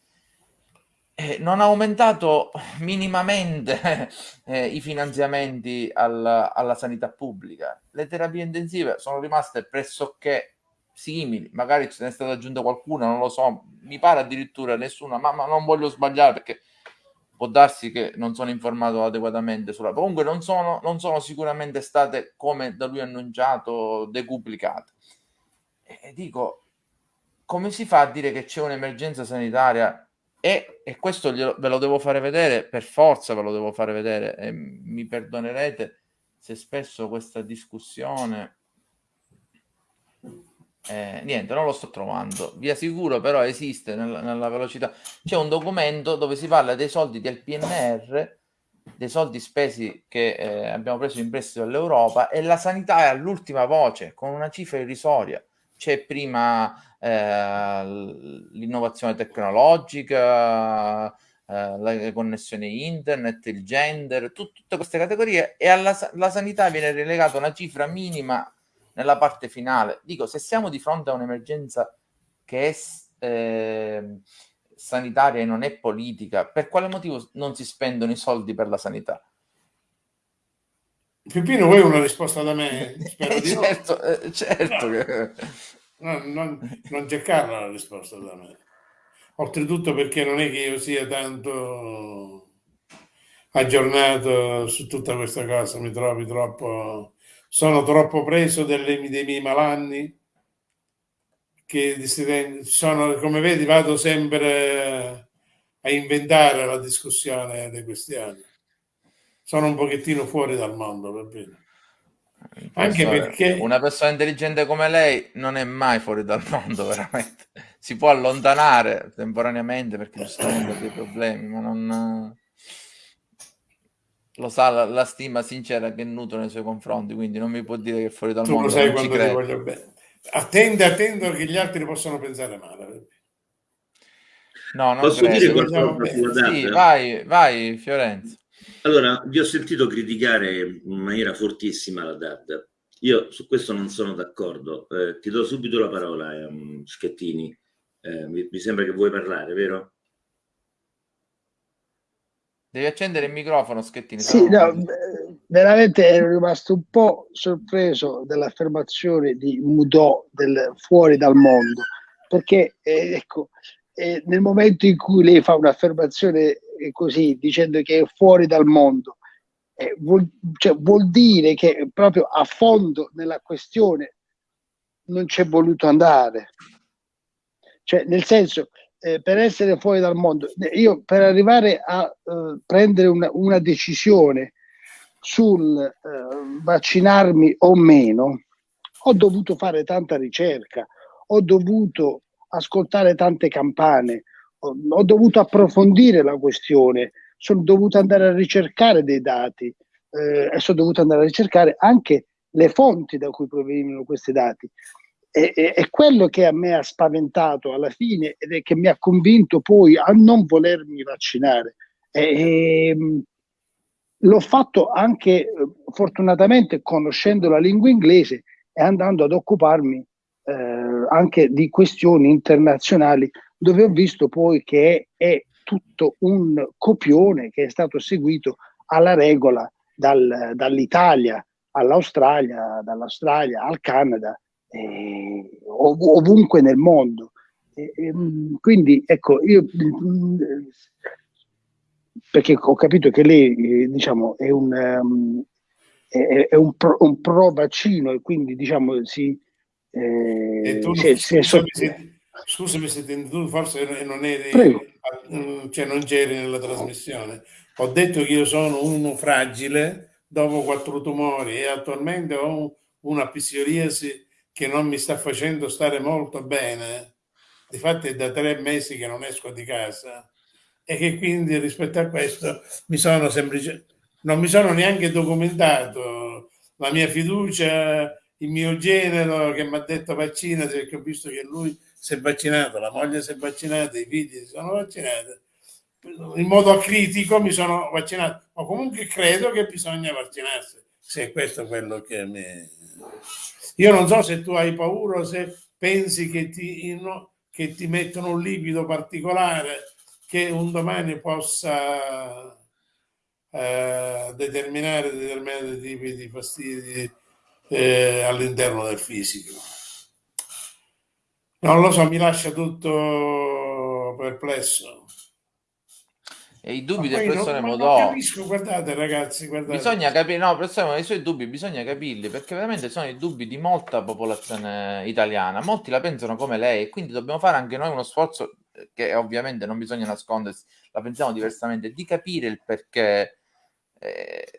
[SPEAKER 1] eh, non ha aumentato minimamente eh, i finanziamenti al, alla sanità pubblica. Le terapie intensive sono rimaste pressoché simili, magari ce n'è stata aggiunta qualcuna, non lo so, mi pare addirittura nessuna, ma, ma non voglio sbagliare perché può darsi che non sono informato adeguatamente sulla... Comunque non sono, non sono sicuramente state, come da lui annunciato, decuplicate. E dico, come si fa a dire che c'è un'emergenza sanitaria e, e questo glielo, ve lo devo fare vedere, per forza ve lo devo fare vedere, e mi perdonerete se spesso questa discussione... Eh, niente, non lo sto trovando. Vi assicuro, però esiste nella, nella, velocità. C'è un documento dove si parla dei soldi del PNR, dei soldi spesi che eh, abbiamo preso in prestito dall'Europa e la sanità è all'ultima voce, con una cifra irrisoria. C'è prima eh, l'innovazione tecnologica, eh, le connessioni internet, il gender, tut- tutte queste categorie e alla la sanità viene relegata una cifra minima nella parte finale. Dico, se siamo di fronte a un'emergenza che è eh, sanitaria e non è politica, per quale motivo non si spendono i soldi per la sanità?
[SPEAKER 4] Peppino, vuoi una risposta da me? Spero di
[SPEAKER 1] certo, eh, certo
[SPEAKER 4] No.
[SPEAKER 1] che...
[SPEAKER 4] No, non, non cercarla la risposta da me. Oltretutto perché non è che io sia tanto aggiornato su tutta questa cosa, mi trovi troppo, sono troppo preso delle- dei miei malanni che sono, come vedi, vado sempre a inventare la discussione delle questioni. Sono un pochettino fuori dal mondo, va bene. Anche perché
[SPEAKER 1] una persona intelligente come lei non è mai fuori dal mondo, veramente. Si può allontanare temporaneamente perché giustamente ha dei problemi, ma non... Lo sa la, la stima sincera che nutro nei suoi confronti, quindi non mi può dire che è fuori dal
[SPEAKER 4] tu lo
[SPEAKER 1] mondo.
[SPEAKER 4] sai
[SPEAKER 1] non ci
[SPEAKER 4] quando ti voglio bene. Attende, attendo che gli altri possano pensare male.
[SPEAKER 1] No, non
[SPEAKER 2] Posso
[SPEAKER 1] credo.
[SPEAKER 2] dire qualcosa
[SPEAKER 1] Sì, vai, vai Fiorenzo.
[SPEAKER 2] Allora, vi ho sentito criticare in maniera fortissima la DAD. Io su questo non sono d'accordo. Eh, ti do subito la parola, ehm, Schettini. Eh, mi, mi sembra che vuoi parlare, vero?
[SPEAKER 1] Devi accendere il microfono, Schettini.
[SPEAKER 6] Sì, no, veramente ero rimasto un po' sorpreso dall'affermazione di Mudò del fuori dal mondo, perché eh, ecco, eh, nel momento in cui lei fa un'affermazione così, dicendo che è fuori dal mondo, eh, vuol, cioè, vuol dire che proprio a fondo nella questione non c'è voluto andare. Cioè, nel senso, eh, per essere fuori dal mondo, eh, io per arrivare a eh, prendere una, una decisione sul eh, vaccinarmi o meno, ho dovuto fare tanta ricerca, ho dovuto ascoltare tante campane, ho, dovuto approfondire la questione, sono dovuto andare a ricercare dei dati eh, e sono dovuto andare a ricercare anche le fonti da cui provenivano questi dati. E, e- è quello che a me ha spaventato alla fine ed è che mi ha convinto poi a non volermi vaccinare. E, ehm, l'ho fatto anche eh, fortunatamente conoscendo la lingua inglese e andando ad occuparmi eh, anche di questioni internazionali dove ho visto poi che è, tutto un copione che è stato seguito alla regola dal- dall'Italia all'Australia, dall'Australia al Canada, eh, ov- ovunque nel mondo. E- e, mh, quindi ecco, io mh, perché ho capito che lei eh, diciamo è un, ehm, è, è un, pro, un pro vaccino e quindi diciamo si, eh,
[SPEAKER 4] E tu,
[SPEAKER 6] si è- si è sotto-
[SPEAKER 4] se, scusami se ti- tu forse non eri, cioè non c'eri nella trasmissione. Ho detto che io sono uno fragile dopo quattro tumori e attualmente ho un- una psoriasi che non mi sta facendo stare molto bene. Difatti è da tre mesi che non esco di casa e che quindi rispetto a questo mi sono semplice, non mi sono neanche documentato la mia fiducia, il mio genero che mi ha detto vaccinati perché ho visto che lui si è vaccinato, la moglie si è vaccinata, i figli si sono vaccinati. In modo acritico mi sono vaccinato, ma comunque credo che bisogna vaccinarsi, se è questo quello che mi... Io non so se tu hai paura o se pensi che ti, che ti mettono un liquido particolare che un domani possa eh, determinare determinati tipi di fastidi eh, all'interno del fisico. Non lo so, mi lascia tutto perplesso.
[SPEAKER 1] E i dubbi del
[SPEAKER 4] non-
[SPEAKER 1] professore
[SPEAKER 4] ma non
[SPEAKER 1] Modò.
[SPEAKER 4] capisco, guardate ragazzi, guardate.
[SPEAKER 1] Bisogna capire, no, professore, i suoi dubbi bisogna capirli perché veramente sono i dubbi di molta popolazione italiana. Molti la pensano come lei e quindi dobbiamo fare anche noi uno sforzo eh, che ovviamente non bisogna nascondersi, la pensiamo diversamente, di capire il perché eh,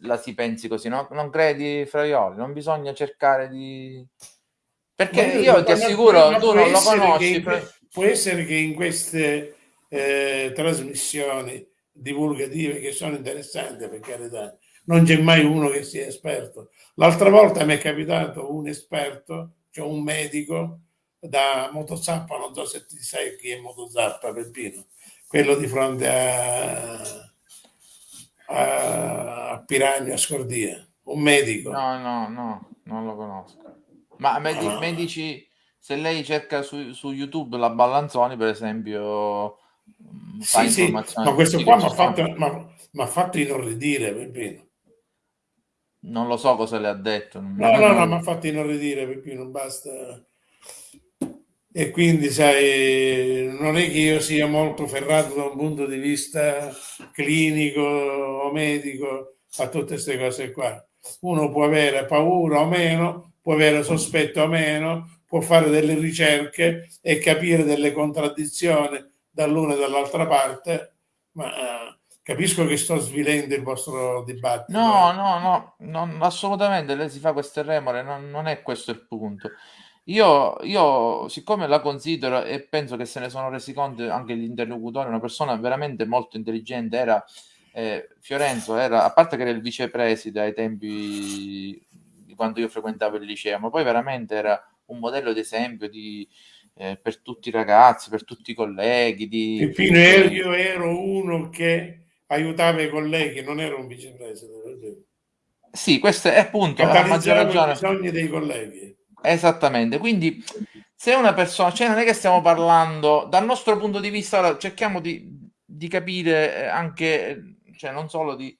[SPEAKER 1] la si pensi così. No? Non credi, Fraioli? Non bisogna cercare di... Perché io ti assicuro, tu non lo
[SPEAKER 4] che
[SPEAKER 1] conosci. Fra-
[SPEAKER 4] può essere che in queste eh, trasmissioni divulgative che sono interessanti, per carità, non c'è mai uno che sia esperto. L'altra volta mi è capitato un esperto, cioè un medico da Motozappa, non so se ti sai chi è Motozappa, Peppino, quello di fronte a, a, a Piranha, a Scordia, un medico.
[SPEAKER 1] No, no, no, non lo conosco. Ma me, di- me dici, se lei cerca su, su YouTube la Ballanzoni, per esempio, mh, fa
[SPEAKER 4] Sì, sì,
[SPEAKER 1] informazioni
[SPEAKER 4] ma questo qua mi ha fatto, m'ha- m'ha fatto inorridire, Peppino.
[SPEAKER 1] Non lo so cosa le ha detto.
[SPEAKER 4] No, no, no, ma fatti inorridire perché non basta. E quindi, sai, non è che io sia molto ferrato da un punto di vista clinico o medico a tutte queste cose qua. Uno può avere paura o meno, può avere sospetto o meno, può fare delle ricerche e capire delle contraddizioni dall'una e dall'altra parte, ma eh, capisco che sto svilendo il vostro dibattito.
[SPEAKER 1] No,
[SPEAKER 4] eh.
[SPEAKER 1] no, no, non- assolutamente lei si fa queste remore, non, non è questo il punto. Io, io, siccome la considero e penso che se ne sono resi conto anche gli interlocutori, una persona veramente molto intelligente, era eh, Fiorenzo, era, a parte che era il vicepreside ai tempi quando io frequentavo il liceo, ma poi veramente era un modello d'esempio di, eh, per tutti i ragazzi, per tutti i colleghi. Di,
[SPEAKER 4] Peppino, ero- io ero uno che aiutava i colleghi, non ero un vicepresidente.
[SPEAKER 1] Sì, questo è appunto, ha maggior
[SPEAKER 4] Catalizzavo i
[SPEAKER 1] ragione.
[SPEAKER 4] bisogni dei colleghi.
[SPEAKER 1] Esattamente, quindi se una persona, cioè non è che stiamo parlando dal nostro punto di vista, ora cerchiamo di, di capire eh, anche, cioè non solo di,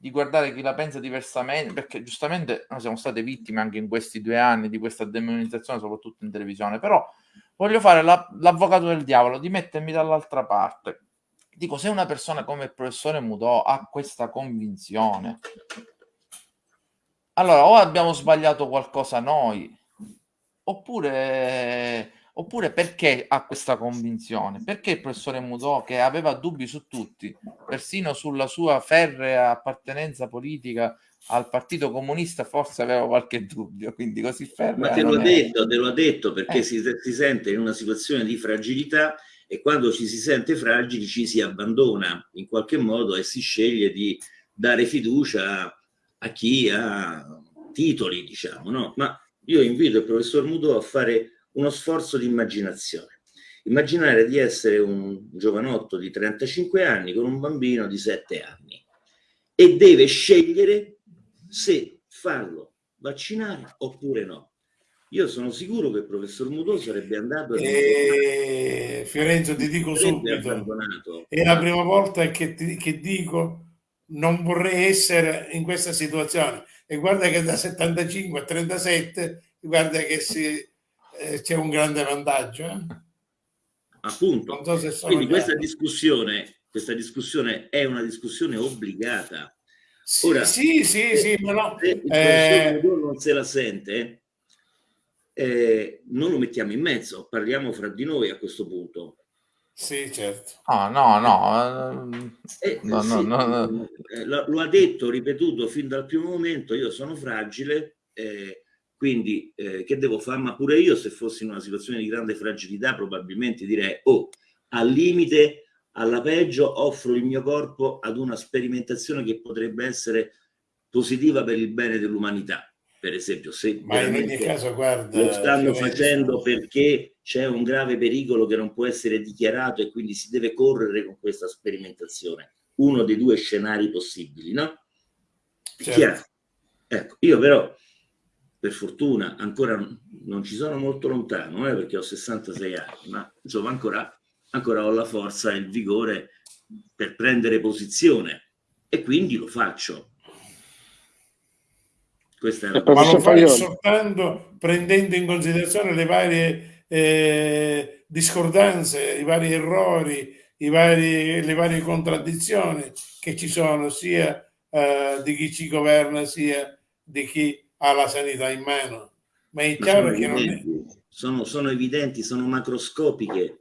[SPEAKER 1] di guardare chi la pensa diversamente, perché giustamente noi siamo state vittime anche in questi due anni di questa demonizzazione, soprattutto in televisione, però voglio fare la- l'avvocato del diavolo, di mettermi dall'altra parte. Dico, se una persona come il professore Mudò ha questa convinzione, allora o abbiamo sbagliato qualcosa noi, oppure, oppure perché ha questa convinzione? Perché il professore Mudò, che aveva dubbi su tutti, persino sulla sua ferrea appartenenza politica al Partito Comunista, forse aveva qualche dubbio, quindi così ferrea
[SPEAKER 2] Ma te l'ho detto, te l'ho detto perché
[SPEAKER 1] Eh.
[SPEAKER 2] si, si sente in una situazione di fragilità e quando ci si sente fragili ci si abbandona in qualche modo e si sceglie di dare fiducia a chi ha titoli, diciamo, no? Ma io invito il professor Muto a fare uno sforzo di immaginazione. Immaginare di essere un giovanotto di 35 anni con un bambino di 7 anni e deve scegliere se farlo vaccinare oppure no. Io sono sicuro che il professor Muto sarebbe andato
[SPEAKER 4] E Eh, Fiorenzo, ti dico subito, è la prima volta che, ti- che dico non vorrei essere in questa situazione. E guarda che da 75 a 37, guarda che si, eh, c'è un grande vantaggio. eh.
[SPEAKER 2] Appunto.
[SPEAKER 4] Non so se sono
[SPEAKER 2] Quindi questa discussione, questa discussione è una discussione obbligata.
[SPEAKER 4] Sì,
[SPEAKER 2] Ora,
[SPEAKER 4] sì, sì, sì, ma no,
[SPEAKER 2] se il
[SPEAKER 4] eh,
[SPEAKER 2] non se la sente, eh, non lo mettiamo in mezzo, parliamo fra di noi a questo punto.
[SPEAKER 4] sì, certo.
[SPEAKER 1] No, no, no,
[SPEAKER 2] Eh,
[SPEAKER 1] no, no,
[SPEAKER 2] sì,
[SPEAKER 1] no, no.
[SPEAKER 2] eh, lo, lo ha detto, ripetuto fin dal primo momento, io sono fragile, eh, quindi eh, che devo fare? Ma pure io se fossi in una situazione di grande fragilità probabilmente direi, oh, al limite, alla peggio, offro il mio corpo ad una sperimentazione che potrebbe essere positiva per il bene dell'umanità. Per esempio, se
[SPEAKER 4] Ma in ogni caso, guarda,
[SPEAKER 2] lo stanno
[SPEAKER 4] Fiorenzo,
[SPEAKER 2] facendo perché c'è un grave pericolo che non può essere dichiarato e quindi si deve correre con questa sperimentazione. Uno dei due scenari possibili, no?
[SPEAKER 4] Certo.
[SPEAKER 2] chiaro? Ecco, io però, per fortuna, ancora non ci sono molto lontano, eh, perché ho 66 anni, ma insomma ancora, ancora ho la forza e il vigore per prendere posizione e quindi lo faccio. Questa è la
[SPEAKER 6] Eh,
[SPEAKER 4] ma lo fai soltanto prendendo in considerazione le varie eh, discordanze, i vari errori, i vari, le varie contraddizioni che ci sono sia eh, di chi ci governa sia di chi ha la sanità in mano. Ma è chiaro che non è...
[SPEAKER 2] sono, sono evidenti, sono macroscopiche.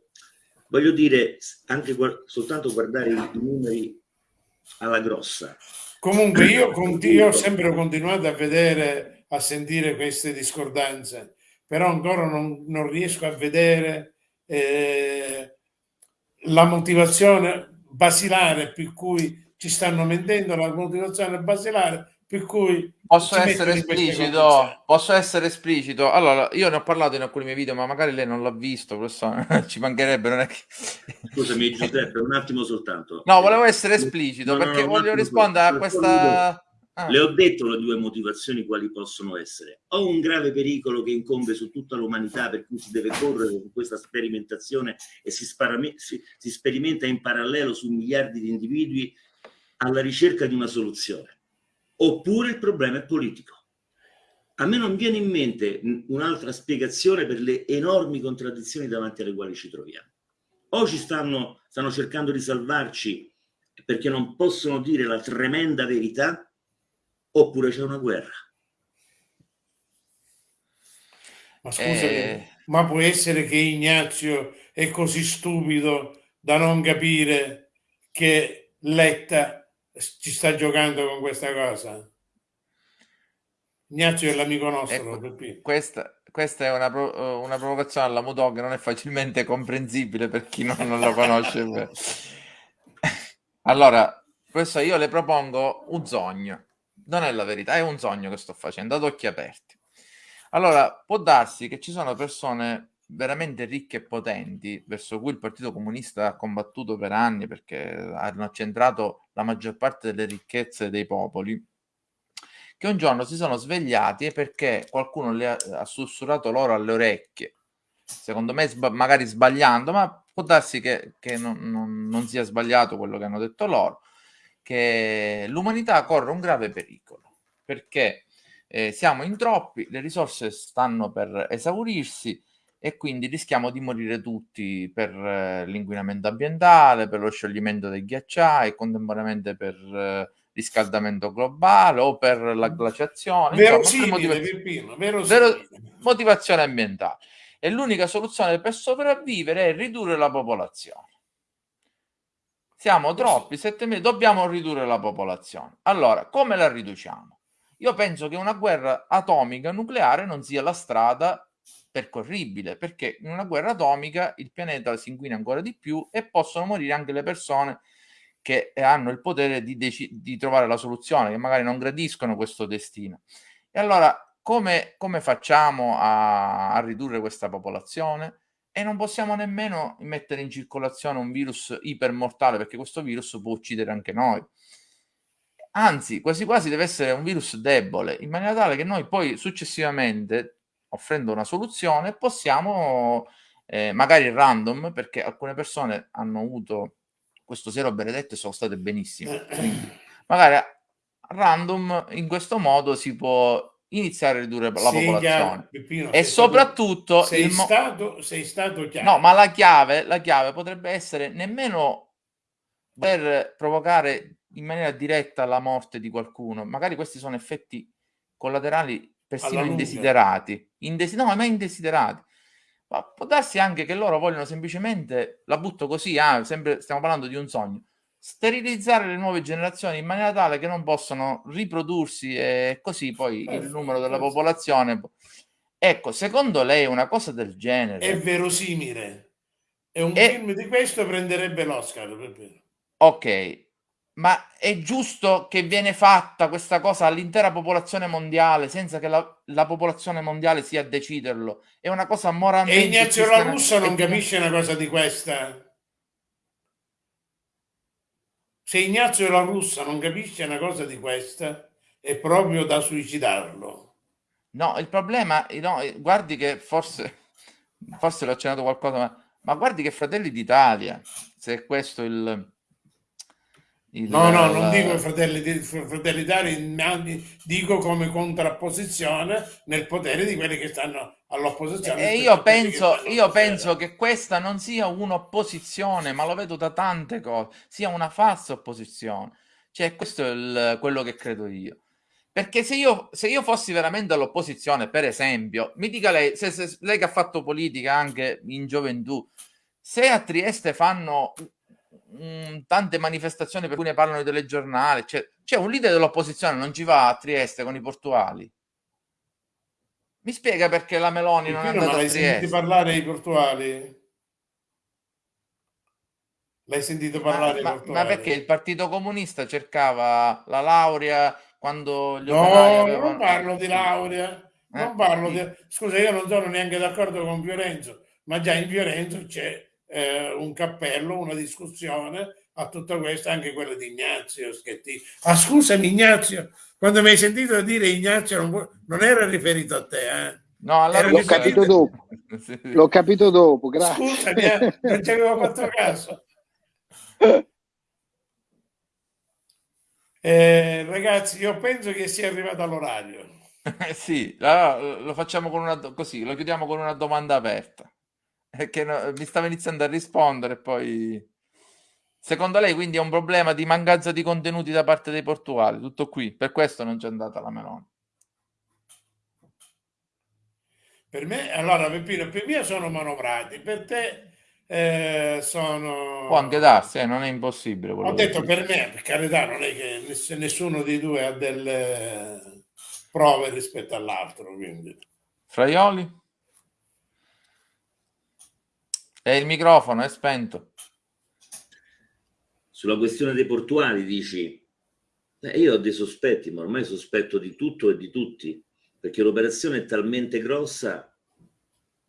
[SPEAKER 2] Voglio dire, anche guar- soltanto guardare i, numeri alla grossa.
[SPEAKER 4] Comunque io, io ho sempre continuato a vedere, a sentire queste discordanze, però ancora non, non riesco a vedere eh, la motivazione basilare per cui ci stanno mentendo, la motivazione basilare per cui
[SPEAKER 1] Posso essere esplicito? Posso essere esplicito? Allora, io ne ho parlato in alcuni miei video, ma magari lei non l'ha visto, questo ci mancherebbe, non è che...
[SPEAKER 2] Scusami Giuseppe, un attimo soltanto.
[SPEAKER 1] No, volevo essere esplicito
[SPEAKER 2] No, no,
[SPEAKER 1] perché
[SPEAKER 2] no, un
[SPEAKER 1] voglio rispondere a questa... Ah.
[SPEAKER 2] Le ho detto le due motivazioni quali possono essere. O un grave pericolo che incombe su tutta l'umanità per cui si deve correre con questa sperimentazione e si, sparame- si- si sperimenta in parallelo su miliardi di individui alla ricerca di una soluzione. Oppure il problema è politico. A me non viene in mente un'altra spiegazione per le enormi contraddizioni davanti alle quali ci troviamo. O ci stanno, stanno cercando di salvarci perché non possono dire la tremenda verità, oppure c'è una guerra.
[SPEAKER 4] Ma scusa, eh... ma può essere che Ignazio è così stupido da non capire che Letta ci sta giocando con questa cosa? Ignazio è l'amico nostro.
[SPEAKER 1] Ecco, questa, questa, è una, una, provocazione alla Mudò che non è facilmente comprensibile per chi non, non lo conosce. allora, questo io le propongo un sogno. Non è la verità, è un sogno che sto facendo ad occhi aperti. Allora, può darsi che ci sono persone veramente ricche e potenti verso cui il Partito Comunista ha combattuto per anni perché hanno accentrato la maggior parte delle ricchezze dei popoli che un giorno si sono svegliati perché qualcuno le ha, ha sussurrato loro alle orecchie, secondo me sba- magari sbagliando, ma può darsi che, che non, non, non, sia sbagliato quello che hanno detto loro, che l'umanità corre un grave pericolo, perché eh, siamo in troppi, le risorse stanno per esaurirsi e quindi rischiamo di morire tutti per eh, l'inquinamento ambientale, per lo scioglimento dei ghiacciai, contemporaneamente per... Eh, riscaldamento globale o per la glaciazione.
[SPEAKER 4] Verosimile, motivaz-
[SPEAKER 1] vero, motivazione ambientale. E l'unica soluzione per sopravvivere è ridurre la popolazione. Siamo troppi, 7 milioni, dobbiamo ridurre la popolazione. Allora, come la riduciamo? Io penso che una guerra atomica nucleare non sia la strada percorribile, perché in una guerra atomica il pianeta si inquina ancora di più e possono morire anche le persone che hanno il potere di, di trovare la soluzione, che magari non gradiscono questo destino. E allora come, come facciamo a, a, ridurre questa popolazione? E non possiamo nemmeno mettere in circolazione un virus ipermortale, perché questo virus può uccidere anche noi. Anzi, quasi quasi deve essere un virus debole, in maniera tale che noi poi successivamente, offrendo una soluzione, possiamo, eh, magari random, perché alcune persone hanno avuto questo siero benedetto sono state benissime. Eh, Quindi, magari random in questo modo si può iniziare a ridurre la sei popolazione Peppino, e soprattutto
[SPEAKER 4] sei, mo- stato, sei stato
[SPEAKER 1] chiaro. No, ma la chiave, la chiave potrebbe essere nemmeno per provocare in maniera diretta la morte di qualcuno. Magari questi sono effetti collaterali persino indesiderati. Indesi- no, ma indesiderati. Ma può darsi anche che loro vogliono semplicemente, la butto così, ah, sempre, stiamo parlando di un sogno, sterilizzare le nuove generazioni in maniera tale che non possano riprodursi e così poi eh, il numero della popolazione. Ecco, secondo lei una cosa del genere...
[SPEAKER 4] È verosimile. E un è... film di questo prenderebbe l'Oscar.
[SPEAKER 1] Ok, ma è giusto che viene fatta questa cosa all'intera popolazione mondiale senza che la, la, popolazione mondiale sia a deciderlo? È una cosa moralmente...
[SPEAKER 4] E Ignazio La Russa non capisce una cosa di questa. Se Ignazio La Russa non capisce una cosa di questa, è proprio da suicidarlo.
[SPEAKER 1] No, il problema, no, guardi che forse, forse l'ho accennato qualcosa, ma, ma guardi che Fratelli d'Italia, se è questo il
[SPEAKER 4] il, no, no, non dico fratelli, fratelli d'Italia, dico come contrapposizione nel potere di quelli che stanno all'opposizione.
[SPEAKER 1] E io penso, io penso che questa non sia un'opposizione, ma lo vedo da tante cose, sia una falsa opposizione. Cioè, questo è il, quello che credo io. Perché se io, se io fossi veramente all'opposizione, per esempio, mi dica lei, se, se, lei che ha fatto politica anche in gioventù, se a Trieste fanno mh, mm, tante manifestazioni per cui ne parlano i telegiornali. C'è, c'è un leader dell'opposizione, non ci va a Trieste con i portuali. Mi spiega perché la Meloni non è andata a Trieste?
[SPEAKER 4] Sentito parlare ai portuali? L'hai sentito parlare
[SPEAKER 1] ma, ma, ma, perché il Partito Comunista cercava la laurea quando
[SPEAKER 4] gli no, avevano... non parlo di laurea. Non eh? parlo di... Scusa, io non sono neanche d'accordo con Fiorenzo, ma già in Fiorenzo c'è eh, un cappello, una discussione a tutto questo, anche quello di Ignazio Schettini. Ah, scusami Ignazio, quando mi hai sentito dire Ignazio non, non era riferito a te, eh?
[SPEAKER 6] No, allora l'ho capito dopo. L'ho capito dopo, grazie.
[SPEAKER 4] Scusami, eh, non ci avevo fatto caso. Eh, ragazzi, io penso che sia arrivato l'orario.
[SPEAKER 1] Eh sì, allora lo facciamo con una, così, lo chiudiamo con una domanda aperta. È che no- mi stava iniziando a rispondere e poi... Secondo lei quindi è un problema di mancanza di contenuti da parte dei portuali? Tutto qui, per questo non c'è andata la Meloni.
[SPEAKER 4] Per me, allora, Peppino, per me sono manovrati, per te eh, sono...
[SPEAKER 1] Può anche darsi, eh, non è impossibile.
[SPEAKER 4] Ho detto per me, per carità, non è che ness- nessuno dei due ha delle prove rispetto all'altro, quindi...
[SPEAKER 1] Fraioli? E il microfono è spento.
[SPEAKER 2] Sulla questione dei portuali dici, eh, io ho dei sospetti, ma ormai sospetto di tutto e di tutti, perché l'operazione è talmente grossa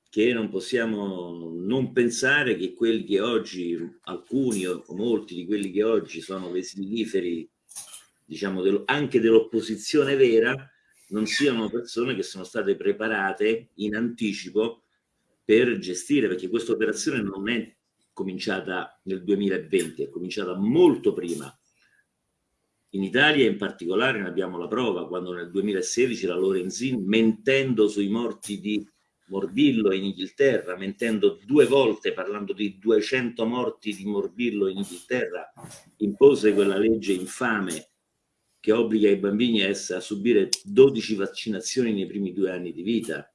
[SPEAKER 2] che non possiamo non pensare che quelli che oggi, alcuni o molti di quelli che oggi sono vesiliferi, diciamo anche dell'opposizione vera, non siano persone che sono state preparate in anticipo per gestire, perché questa operazione non è cominciata nel 2020, è cominciata molto prima. In Italia in particolare ne abbiamo la prova quando nel 2016 la Lorenzin, mentendo sui morti di morbillo in Inghilterra, mentendo due volte parlando di 200 morti di morbillo in Inghilterra, impose quella legge infame che obbliga i bambini a, essere, a subire 12 vaccinazioni nei primi due anni di vita.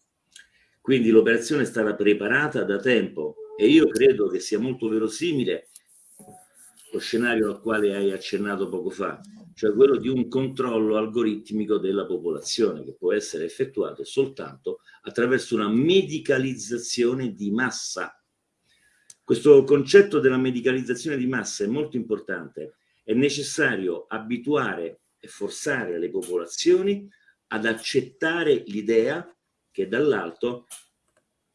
[SPEAKER 2] Quindi l'operazione è stata preparata da tempo e io credo che sia molto verosimile lo scenario al quale hai accennato poco fa, cioè quello di un controllo algoritmico della popolazione che può essere effettuato soltanto attraverso una medicalizzazione di massa. Questo concetto della medicalizzazione di massa è molto importante. È necessario abituare e forzare le popolazioni ad accettare l'idea che dall'alto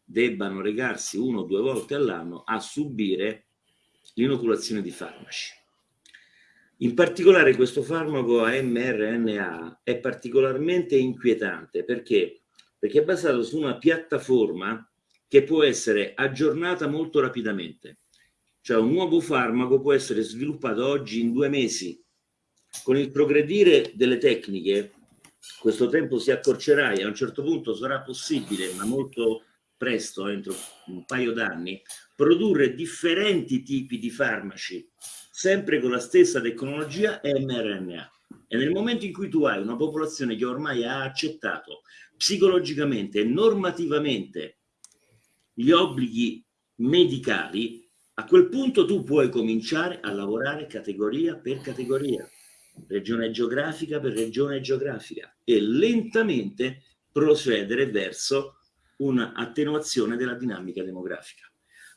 [SPEAKER 2] debbano recarsi uno o due volte all'anno a subire l'inoculazione di farmaci. In particolare questo farmaco a mRNA è particolarmente inquietante perché, perché è basato su una piattaforma che può essere aggiornata molto rapidamente. Cioè un nuovo farmaco può essere sviluppato oggi in due mesi. Con il progredire delle tecniche questo tempo si accorcerà e a un certo punto sarà possibile, ma molto presto, entro un paio d'anni, produrre differenti tipi di farmaci, sempre con la stessa tecnologia mRNA. E nel momento in cui tu hai una popolazione che ormai ha accettato psicologicamente e normativamente gli obblighi medicali, a quel punto tu puoi cominciare a lavorare categoria per categoria, regione geografica per regione geografica e lentamente procedere verso un'attenuazione della dinamica demografica.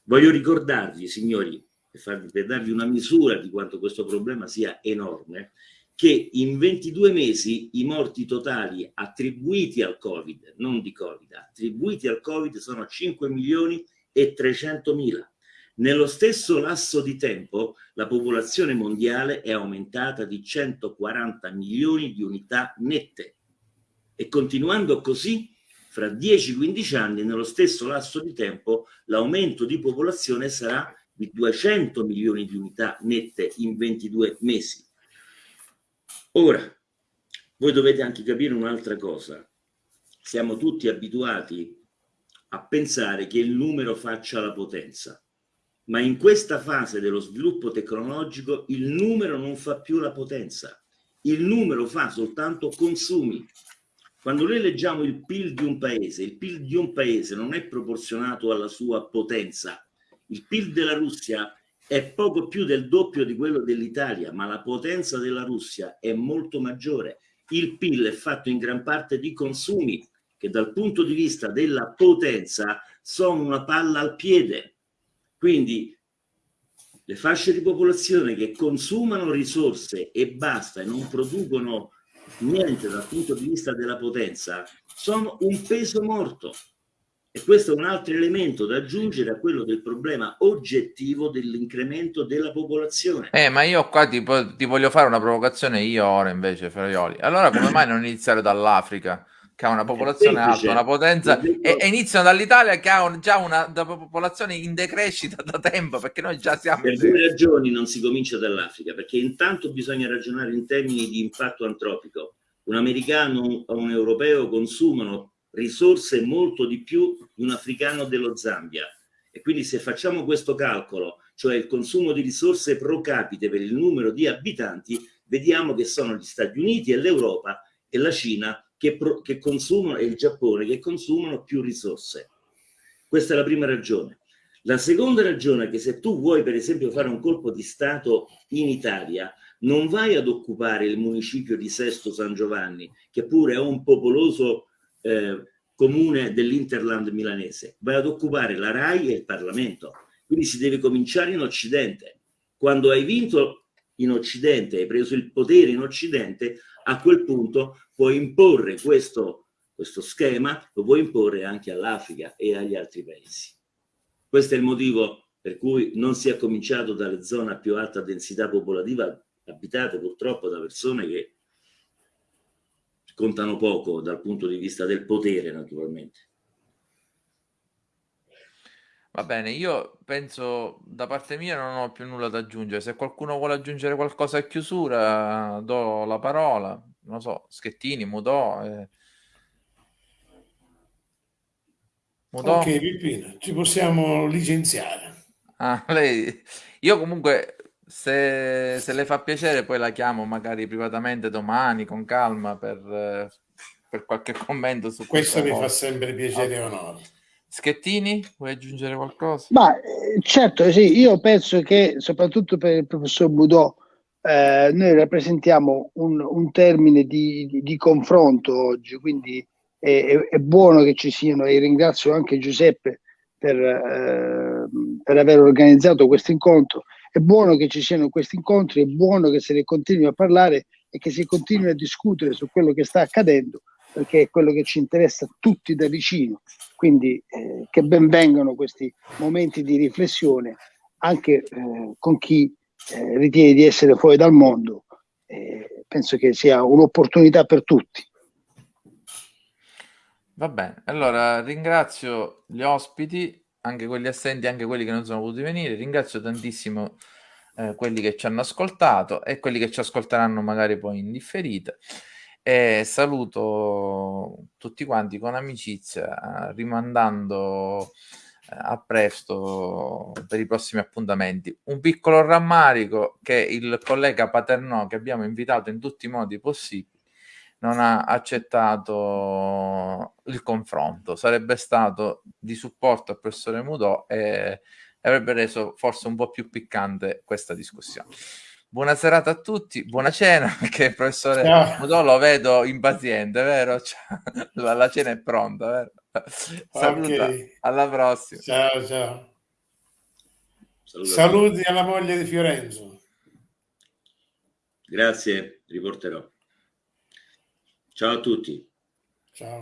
[SPEAKER 2] Voglio ricordarvi, signori, per, farvi, per darvi una misura di quanto questo problema sia enorme, che in 22 mesi i morti totali attribuiti al Covid, non di Covid, attribuiti al Covid sono 5 milioni e 300 mila. Nello stesso lasso di tempo la popolazione mondiale è aumentata di 140 milioni di unità nette e continuando così fra 10-15 anni nello stesso lasso di tempo l'aumento di popolazione sarà di 200 milioni di unità nette in 22 mesi. Ora, voi dovete anche capire un'altra cosa. Siamo tutti abituati a pensare che il numero faccia la potenza, ma in questa fase dello sviluppo tecnologico il numero non fa più la potenza, il numero fa soltanto consumi. Quando noi leggiamo il PIL di un paese, il PIL di un paese non è proporzionato alla sua potenza. Il PIL della Russia è poco più del doppio di quello dell'Italia, ma la potenza della Russia è molto maggiore. Il PIL è fatto in gran parte di consumi che dal punto di vista della potenza sono una palla al piede. Quindi le fasce di popolazione che consumano risorse e basta e non producono niente dal punto di vista della potenza sono un peso morto. E questo è un altro elemento da aggiungere a quello del problema oggettivo dell'incremento della popolazione.
[SPEAKER 1] Eh, ma io qua ti, ti voglio fare una provocazione io ora invece, Ferraioli. Allora come mai non iniziare dall'Africa, che ha una popolazione alta, una potenza, e, e iniziano dall'Italia che ha un- già una da- popolazione in decrescita da tempo, perché noi già siamo...
[SPEAKER 2] Per due ragioni non si comincia dall'Africa, perché intanto bisogna ragionare in termini di impatto antropico. Un americano o un europeo consumano risorse molto di più di un africano dello Zambia. E quindi se facciamo questo calcolo, cioè il consumo di risorse pro capite per il numero di abitanti, vediamo che sono gli Stati Uniti e l'Europa e la Cina che, che consumano e il Giappone che consumano più risorse. Questa è la prima ragione. La seconda ragione è che se tu vuoi per esempio fare un colpo di Stato in Italia, non vai ad occupare il municipio di Sesto San Giovanni, che pure è un popoloso eh, comune dell'Interland milanese, vai ad occupare la RAI e il Parlamento. Quindi si deve cominciare in Occidente. Quando hai vinto in Occidente, hai preso il potere in Occidente, a quel punto puoi imporre questo, questo schema, lo puoi imporre anche all'Africa e agli altri paesi. Questo è il motivo per cui non si è cominciato dalle zone a più alta densità popolativa abitate purtroppo da persone che contano poco dal punto di vista del potere naturalmente.
[SPEAKER 1] Va bene, io penso da parte mia non ho più nulla da aggiungere. Se qualcuno vuole aggiungere qualcosa a chiusura, do la parola. Non so, Schettini, Mudò. Eh. Mudò?
[SPEAKER 4] Ok, Pippino, ci possiamo licenziare.
[SPEAKER 1] Ah, lei... Io comunque, se, se le fa piacere, poi la chiamo magari privatamente domani con calma per, eh, per qualche commento su
[SPEAKER 4] Questo mi
[SPEAKER 1] questa
[SPEAKER 4] fa sempre piacere e onore.
[SPEAKER 1] Schettini, vuoi aggiungere qualcosa?
[SPEAKER 6] Ma eh, certo, sì, io penso che soprattutto per il professor Budò eh, noi rappresentiamo un, un termine di, di- di confronto oggi, quindi è, è- è buono che ci siano e ringrazio anche Giuseppe per, eh, per aver organizzato questo incontro. È buono che ci siano questi incontri, è buono che se ne continui a parlare e che si continui a discutere su quello che sta accadendo, perché è quello che ci interessa tutti da vicino. Quindi eh, che ben vengano questi momenti di riflessione anche eh, con chi eh, ritiene di essere fuori dal mondo. Eh, penso che sia un'opportunità per tutti.
[SPEAKER 1] Va bene, allora ringrazio gli ospiti, anche quelli assenti, anche quelli che non sono potuti venire. Ringrazio tantissimo eh, quelli che ci hanno ascoltato e quelli che ci ascolteranno magari poi in differita. E saluto tutti quanti con amicizia, rimandando eh, a presto per i prossimi appuntamenti. Un piccolo rammarico che il collega Paternò, che abbiamo invitato in tutti i modi possibili, non ha accettato il confronto. Sarebbe stato di supporto al professore Mudò e avrebbe reso forse un po' più piccante questa discussione. Buona serata a tutti, buona cena, perché il professore
[SPEAKER 4] Ciao.
[SPEAKER 1] Mudò lo vedo impaziente, vero? La, la cena è pronta, vero? Saluta,
[SPEAKER 4] Ok.
[SPEAKER 1] alla prossima.
[SPEAKER 4] Ciao, ciao.
[SPEAKER 2] Saluto a tutti.
[SPEAKER 4] Saluti alla moglie di Fiorenzo.
[SPEAKER 2] Grazie, riporterò. Ciao a tutti.
[SPEAKER 4] Ciao.